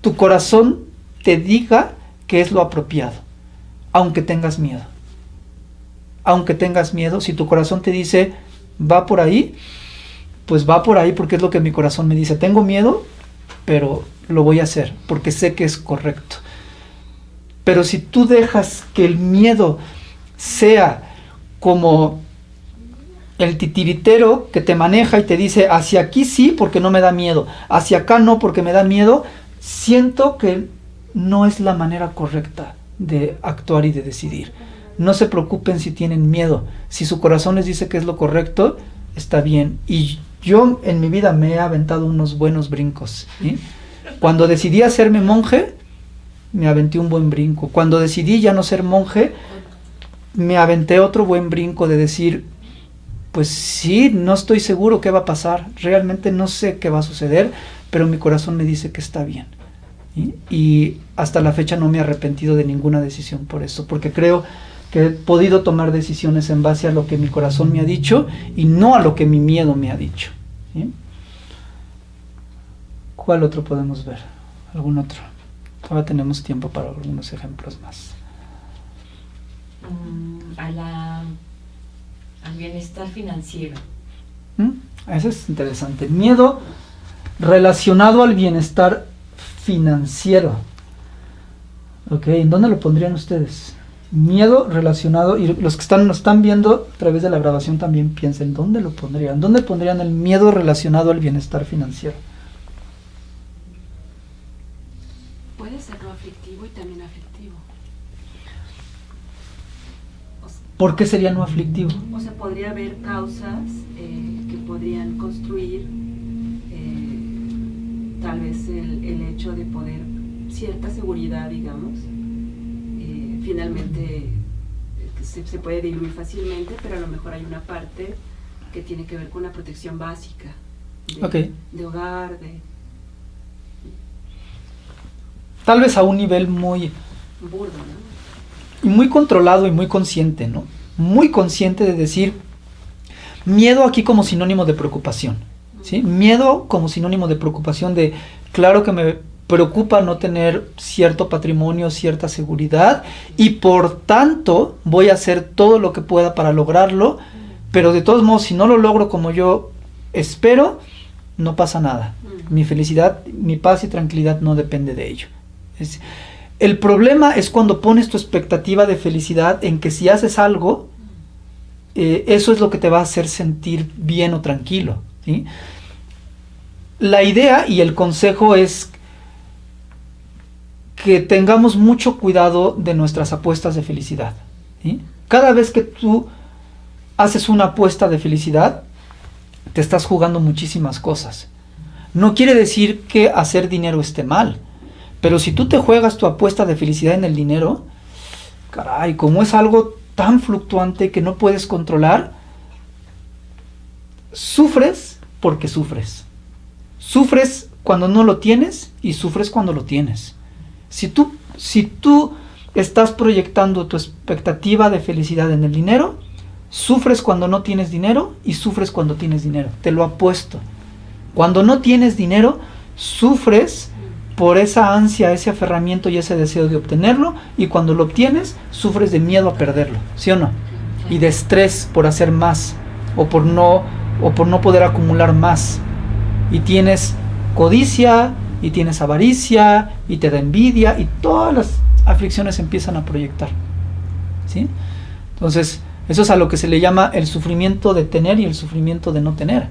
tu corazón te diga que es lo apropiado, aunque tengas miedo. Aunque tengas miedo, si tu corazón te dice, va por ahí, pues va por ahí porque es lo que mi corazón me dice. Tengo miedo, pero lo voy a hacer porque sé que es correcto. Pero si tú dejas que el miedo sea como el titiritero que te maneja y te dice hacia aquí sí porque no me da miedo, hacia acá no porque me da miedo, siento que no es la manera correcta de actuar y de decidir. No se preocupen si tienen miedo. Si su corazón les dice que es lo correcto, está bien. Y yo en mi vida me he aventado unos buenos brincos. Cuando decidí hacerme monje, me aventé un buen brinco. Cuando decidí ya no ser monje, me aventé otro buen brinco de decir, pues sí, no estoy seguro qué va a pasar, realmente no sé qué va a suceder, pero mi corazón me dice que está bien. ¿Sí? Y hasta la fecha no me he arrepentido de ninguna decisión por eso, porque creo que he podido tomar decisiones en base a lo que mi corazón me ha dicho y no a lo que mi miedo me ha dicho. ¿sí? ¿Cuál otro podemos ver? ¿Algún otro? Todavía tenemos tiempo para algunos ejemplos más. Mm, a la, al bienestar financiero. ¿Mm? Eso es interesante. Miedo relacionado al bienestar financiero. Ok, ¿en dónde lo pondrían ustedes? Miedo relacionado, y los que están, nos están viendo a través de la grabación también piensen, ¿dónde lo pondrían? ¿Dónde pondrían el miedo relacionado al bienestar financiero? Puede ser no aflictivo y también aflictivo. O ¿Por qué sería no aflictivo? O sea, podría haber causas eh, que podrían construir tal vez el, el hecho de poder, cierta seguridad, digamos, eh, finalmente eh, se, se puede diluir fácilmente, pero a lo mejor hay una parte que tiene que ver con una protección básica de, Ok. de hogar, de Tal vez a un nivel muy, burdo, ¿no? y muy controlado y muy consciente, ¿no? Muy consciente de decir miedo aquí como sinónimo de preocupación. ¿Sí? Miedo como sinónimo de preocupación de, claro que me preocupa no tener cierto patrimonio, cierta seguridad y por tanto voy a hacer todo lo que pueda para lograrlo, pero de todos modos si no lo logro como yo espero, no pasa nada. Mi felicidad, mi paz y tranquilidad no depende de ello. Es, el problema es cuando pones tu expectativa de felicidad en que si haces algo, eh, eso es lo que te va a hacer sentir bien o tranquilo. La idea y el consejo es que tengamos mucho cuidado de nuestras apuestas de felicidad. Cada vez que tú haces una apuesta de felicidad, te estás jugando muchísimas cosas. No quiere decir que hacer dinero esté mal, pero si tú te juegas tu apuesta de felicidad en el dinero, caray, como es algo tan fluctuante que no puedes controlar, sufres porque sufres. Sufres cuando no lo tienes y sufres cuando lo tienes. Si tú, si tú estás proyectando tu expectativa de felicidad en el dinero, sufres cuando no tienes dinero y sufres cuando tienes dinero. Te lo apuesto. Cuando no tienes dinero, sufres por esa ansia, ese aferramiento y ese deseo de obtenerlo y cuando lo obtienes, sufres de miedo a perderlo, ¿sí o no? Y de estrés por hacer más o por no o por no poder acumular más. Y tienes codicia, y tienes avaricia, y te da envidia, y todas las aflicciones empiezan a proyectar. ¿sí? Entonces, eso es a lo que se le llama el sufrimiento de tener y el sufrimiento de no tener.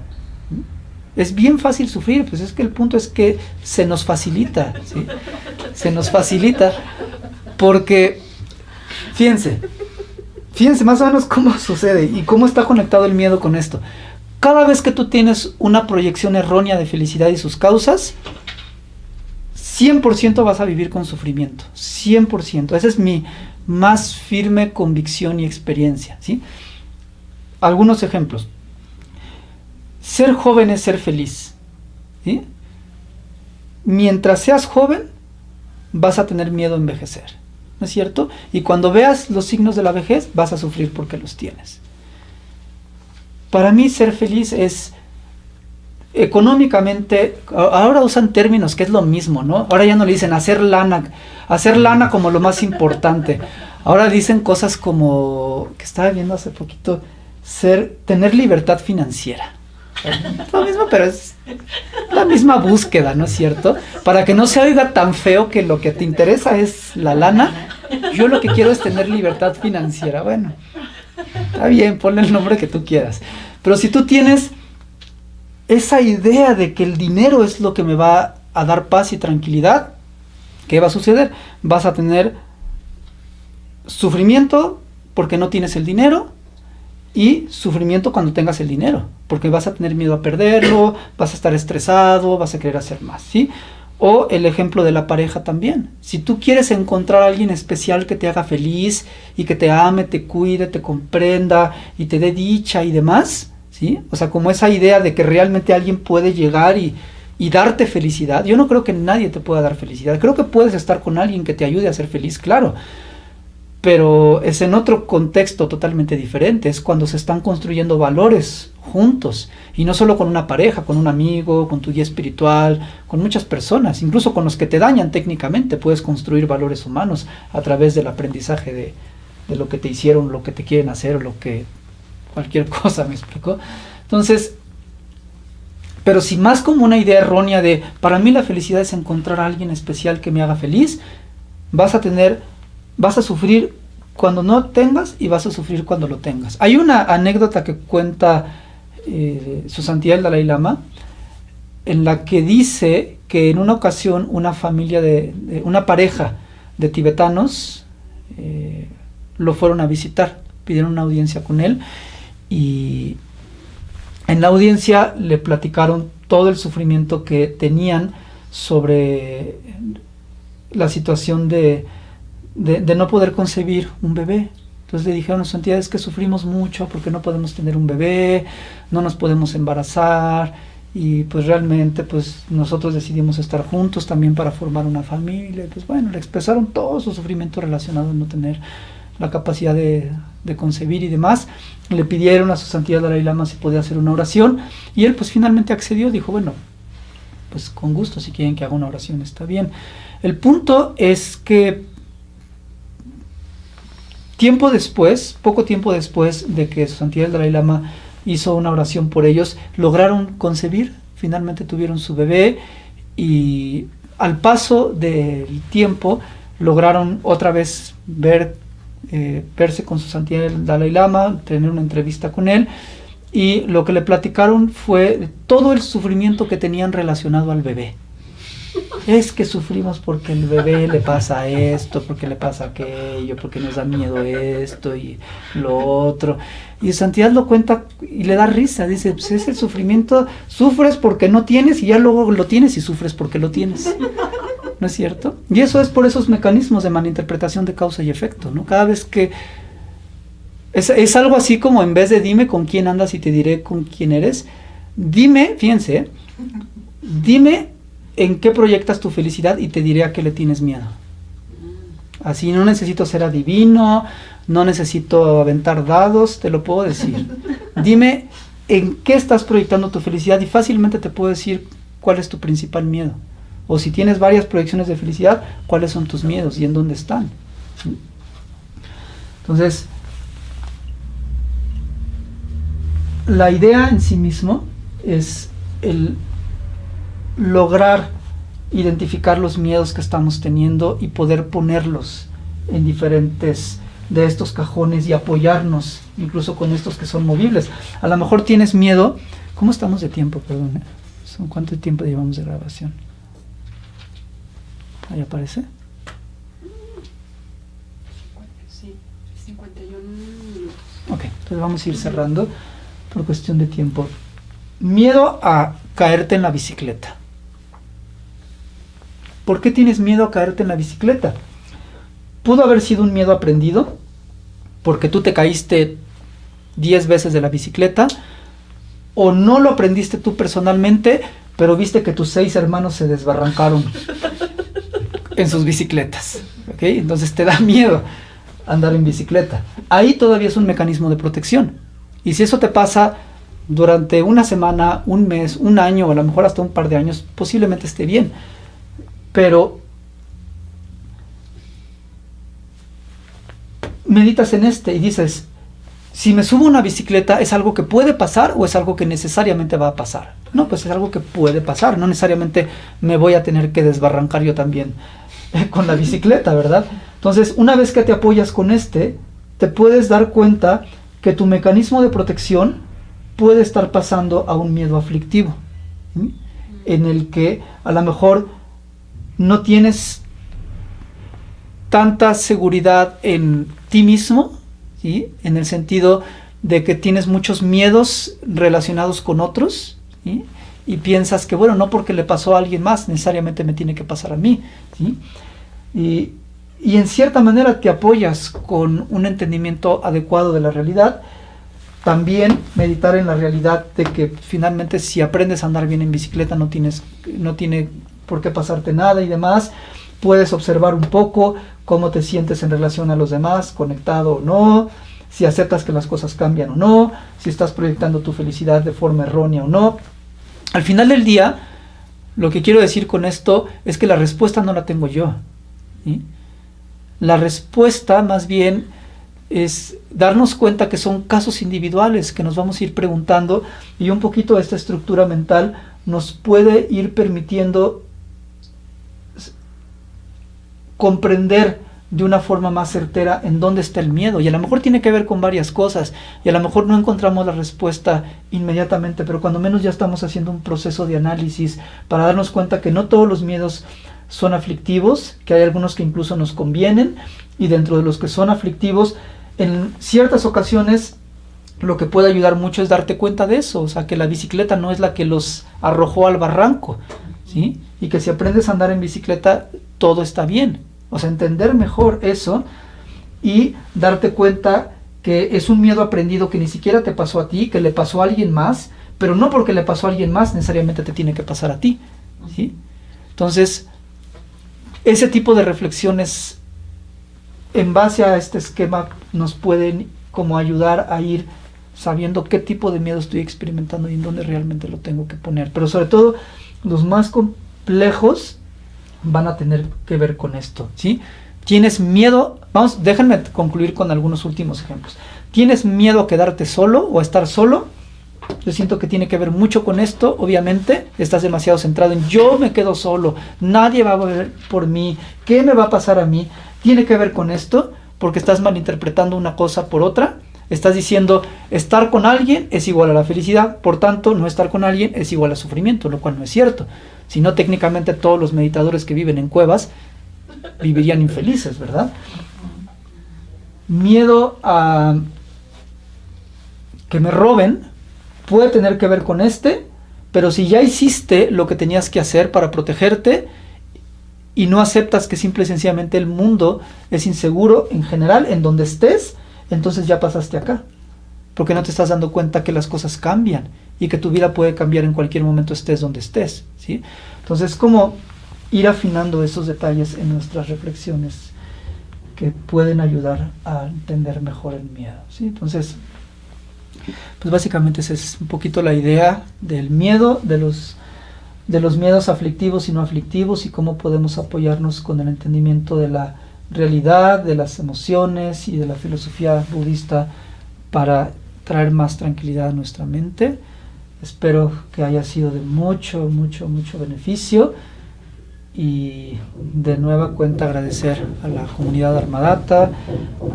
Es bien fácil sufrir, pues es que el punto es que se nos facilita, ¿sí? Se nos facilita porque, fíjense, fíjense más o menos cómo sucede y cómo está conectado el miedo con esto. Cada vez que tú tienes una proyección errónea de felicidad y sus causas, 100% vas a vivir con sufrimiento, 100%. Esa es mi más firme convicción y experiencia. ¿sí? Algunos ejemplos. Ser joven es ser feliz. Mientras seas joven, vas a tener miedo a envejecer. ¿No es cierto? Y cuando veas los signos de la vejez, vas a sufrir porque los tienes. Para mí ser feliz es económicamente, ahora usan términos que es lo mismo, ¿no? Ahora ya no le dicen hacer lana, hacer lana como lo más importante. Ahora dicen cosas como, que estaba viendo hace poquito, ser, tener libertad financiera. Lo mismo, pero es la misma búsqueda, ¿no es cierto? Para que no se oiga tan feo que lo que te interesa es la lana, yo lo que quiero es tener libertad financiera. Bueno, está bien, ponle el nombre que tú quieras. Pero si tú tienes esa idea de que el dinero es lo que me va a dar paz y tranquilidad, ¿qué va a suceder? Vas a tener sufrimiento porque no tienes el dinero y sufrimiento cuando tengas el dinero, porque vas a tener miedo a perderlo, vas a estar estresado, vas a querer hacer más, ¿sí? O el ejemplo de la pareja también. Si tú quieres encontrar a alguien especial que te haga feliz y que te ame, te cuide, te comprenda y te dé dicha y demás, o sea, como esa idea de que realmente alguien puede llegar y, y darte felicidad. Yo no creo que nadie te pueda dar felicidad. Creo que puedes estar con alguien que te ayude a ser feliz, claro. Pero es en otro contexto totalmente diferente. Es cuando se están construyendo valores juntos. Y no solo con una pareja, con un amigo, con tu guía espiritual, con muchas personas, incluso con los que te dañan técnicamente. Puedes construir valores humanos a través del aprendizaje de, lo que te hicieron, lo que te quieren hacer, lo que cualquier cosa, ¿me explico? Entonces, pero si más como una idea errónea de, para mí la felicidad es encontrar a alguien especial que me haga feliz, vas a tener, vas a sufrir cuando no tengas y vas a sufrir cuando lo tengas. Hay una anécdota que cuenta eh, su santidad el Dalai Lama, en la que dice que en una ocasión una familia de, una pareja de tibetanos eh, lo fueron a visitar, pidieron una audiencia con él y en la audiencia le platicaron todo el sufrimiento que tenían sobre la situación de, no poder concebir un bebé. Entonces le dijeron a su entidad, es que sufrimos mucho porque no podemos tener un bebé, no nos podemos embarazar y pues realmente pues nosotros decidimos estar juntos también para formar una familia. Pues bueno, le expresaron todo su sufrimiento relacionado a no tener la capacidad de, de concebir y demás. Le pidieron a su santidad Dalai Lama si podía hacer una oración y él pues finalmente accedió, dijo, bueno, pues con gusto si quieren que haga una oración está bien. El punto es que tiempo después, poco tiempo después de que su santidad Dalai Lama hizo una oración por ellos, lograron concebir, finalmente tuvieron su bebé y al paso del tiempo lograron otra vez eh, verse con su santidad Dalai Lama, tener una entrevista con él y lo que le platicaron fue todo el sufrimiento que tenían relacionado al bebé. Es que sufrimos porque el bebé le pasa esto, porque le pasa aquello, porque nos da miedo esto y lo otro. Y Santidad lo cuenta y le da risa, dice, pues es el sufrimiento, sufres porque no tienes y ya luego lo tienes y sufres porque lo tienes. ¿No es cierto? Y eso es por esos mecanismos de malinterpretación de causa y efecto, ¿no? Cada vez que es, es, algo así como en vez de dime con quién andas y te diré con quién eres, dime, fíjense, dime en qué proyectas tu felicidad y te diré a qué le tienes miedo. Así no necesito ser adivino, no necesito aventar dados, te lo puedo decir. Dime en qué estás proyectando tu felicidad y fácilmente te puedo decir cuál es tu principal miedo. O si tienes varias proyecciones de felicidad, cuáles son tus miedos y en dónde están. Entonces, la idea en sí mismo es el lograr identificar los miedos que estamos teniendo y poder ponerlos en diferentes de estos cajones y apoyarnos incluso con estos que son movibles. A lo mejor tienes miedo. ¿Cómo estamos de tiempo? Perdón. ¿Son ¿Cuánto tiempo llevamos de grabación? Ahí aparece. Sí, 51 minutos. Ok, entonces vamos a ir cerrando por cuestión de tiempo. Miedo a caerte en la bicicleta. ¿Por qué tienes miedo a caerte en la bicicleta? Pudo haber sido un miedo aprendido, porque tú te caíste 10 veces de la bicicleta, o no lo aprendiste tú personalmente, pero viste que tus seis hermanos se desbarrancaron en sus bicicletas. ¿okay? Entonces te da miedo andar en bicicleta. Ahí todavía es un mecanismo de protección. Y si eso te pasa durante una semana, un mes, un año, o a lo mejor hasta un par de años, posiblemente esté bien. Pero meditas en este y dices, si me subo a una bicicleta, ¿es algo que puede pasar o es algo que necesariamente va a pasar? No, pues es algo que puede pasar, no necesariamente me voy a tener que desbarrancar yo también con la bicicleta, ¿verdad? Entonces, una vez que te apoyas con este, te puedes dar cuenta que tu mecanismo de protección puede estar pasando a un miedo aflictivo, en el que a lo mejor no tienes tanta seguridad en ti mismo, ¿sí? en el sentido de que tienes muchos miedos relacionados con otros, y piensas que, bueno, no porque le pasó a alguien más, necesariamente me tiene que pasar a mí. Y, y en cierta manera te apoyas con un entendimiento adecuado de la realidad. También meditar en la realidad de que finalmente si aprendes a andar bien en bicicleta no, tienes, no tiene por qué pasarte nada y demás. Puedes observar un poco cómo te sientes en relación a los demás, conectado o no, si aceptas que las cosas cambian o no, si estás proyectando tu felicidad de forma errónea o no. Al final del día, lo que quiero decir con esto es que la respuesta no la tengo yo. La respuesta más bien es darnos cuenta que son casos individuales que nos vamos a ir preguntando y un poquito esta estructura mental nos puede ir permitiendo comprender de una forma más certera en dónde está el miedo. Y a lo mejor tiene que ver con varias cosas. Y a lo mejor no encontramos la respuesta inmediatamente, pero cuando menos ya estamos haciendo un proceso de análisis para darnos cuenta que no todos los miedos son aflictivos, que hay algunos que incluso nos convienen. Y dentro de los que son aflictivos, en ciertas ocasiones lo que puede ayudar mucho es darte cuenta de eso. O sea, que la bicicleta no es la que los arrojó al barranco. ¿sí? Y que si aprendes a andar en bicicleta, todo está bien o sea, entender mejor eso y darte cuenta que es un miedo aprendido que ni siquiera te pasó a ti, que le pasó a alguien más, pero no porque le pasó a alguien más necesariamente te tiene que pasar a ti. ¿sí? Entonces, ese tipo de reflexiones en base a este esquema nos pueden como ayudar a ir sabiendo qué tipo de miedo estoy experimentando y en dónde realmente lo tengo que poner. Pero sobre todo los más complejos van a tener que ver con esto, ¿sí? Tienes miedo, vamos, déjenme concluir con algunos últimos ejemplos. ¿Tienes miedo a quedarte solo o a estar solo? Yo siento que tiene que ver mucho con esto, obviamente. Estás demasiado centrado en yo me quedo solo, nadie va a ver por mí, ¿qué me va a pasar a mí? Tiene que ver con esto, porque estás malinterpretando una cosa por otra. Estás diciendo estar con alguien es igual a la felicidad, por tanto no estar con alguien es igual a sufrimiento, lo cual no es cierto. Si no, técnicamente todos los meditadores que viven en cuevas vivirían infelices, ¿verdad? Miedo a que me roben puede tener que ver con este, pero si ya hiciste lo que tenías que hacer para protegerte y no aceptas que simple y sencillamente el mundo es inseguro en general, en donde estés, entonces ya pasaste acá. Porque no te estás dando cuenta que las cosas cambian y que tu vida puede cambiar en cualquier momento estés donde estés. ¿sí? Entonces, como ir afinando esos detalles en nuestras reflexiones que pueden ayudar a entender mejor el miedo. ¿sí? Entonces, pues básicamente esa es un poquito la idea del miedo, de los, de los miedos aflictivos y no aflictivos y cómo podemos apoyarnos con el entendimiento de la realidad, de las emociones y de la filosofía budista para traer más tranquilidad a nuestra mente. Espero que haya sido de mucho, mucho, mucho beneficio y de nueva cuenta agradecer a la comunidad Armadata,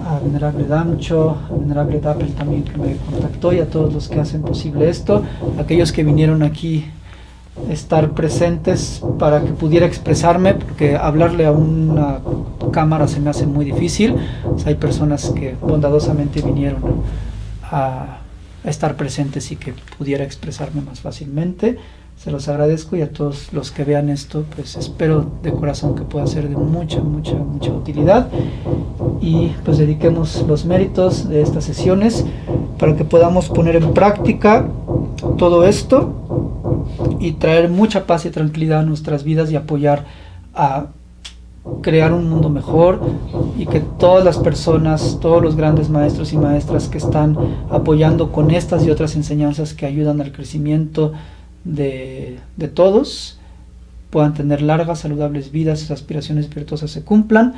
a Venerable Damcho, a Venerable Dapel también que me contactó y a todos los que hacen posible esto, aquellos que vinieron aquí estar presentes para que pudiera expresarme, porque hablarle a una cámara se me hace muy difícil. hay personas que bondadosamente vinieron a, estar presentes y que pudiera expresarme más fácilmente. Se los agradezco y a todos los que vean esto, pues espero de corazón que pueda ser de mucha, mucha, mucha utilidad y pues dediquemos los méritos de estas sesiones para que podamos poner en práctica todo esto y traer mucha paz y tranquilidad a nuestras vidas y apoyar a crear un mundo mejor y que todas las personas, todos los grandes maestros y maestras que están apoyando con estas y otras enseñanzas que ayudan al crecimiento de, todos puedan tener largas, saludables vidas, sus aspiraciones virtuosas se cumplan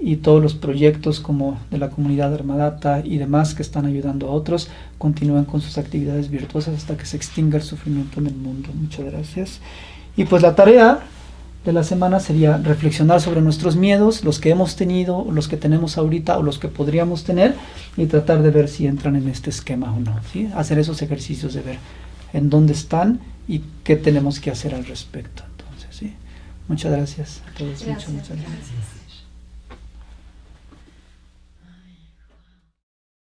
y todos los proyectos como de la comunidad Armadata y demás que están ayudando a otros continúen con sus actividades virtuosas hasta que se extinga el sufrimiento en el mundo. Muchas gracias. Y pues la tarea de la semana sería reflexionar sobre nuestros miedos, los que hemos tenido, los que tenemos ahorita o los que podríamos tener y tratar de ver si entran en este esquema o no. ¿sí? Hacer esos ejercicios de ver en dónde están y qué tenemos que hacer al respecto. Entonces, sí. Muchas gracias a todos. muchas, muchas gracias.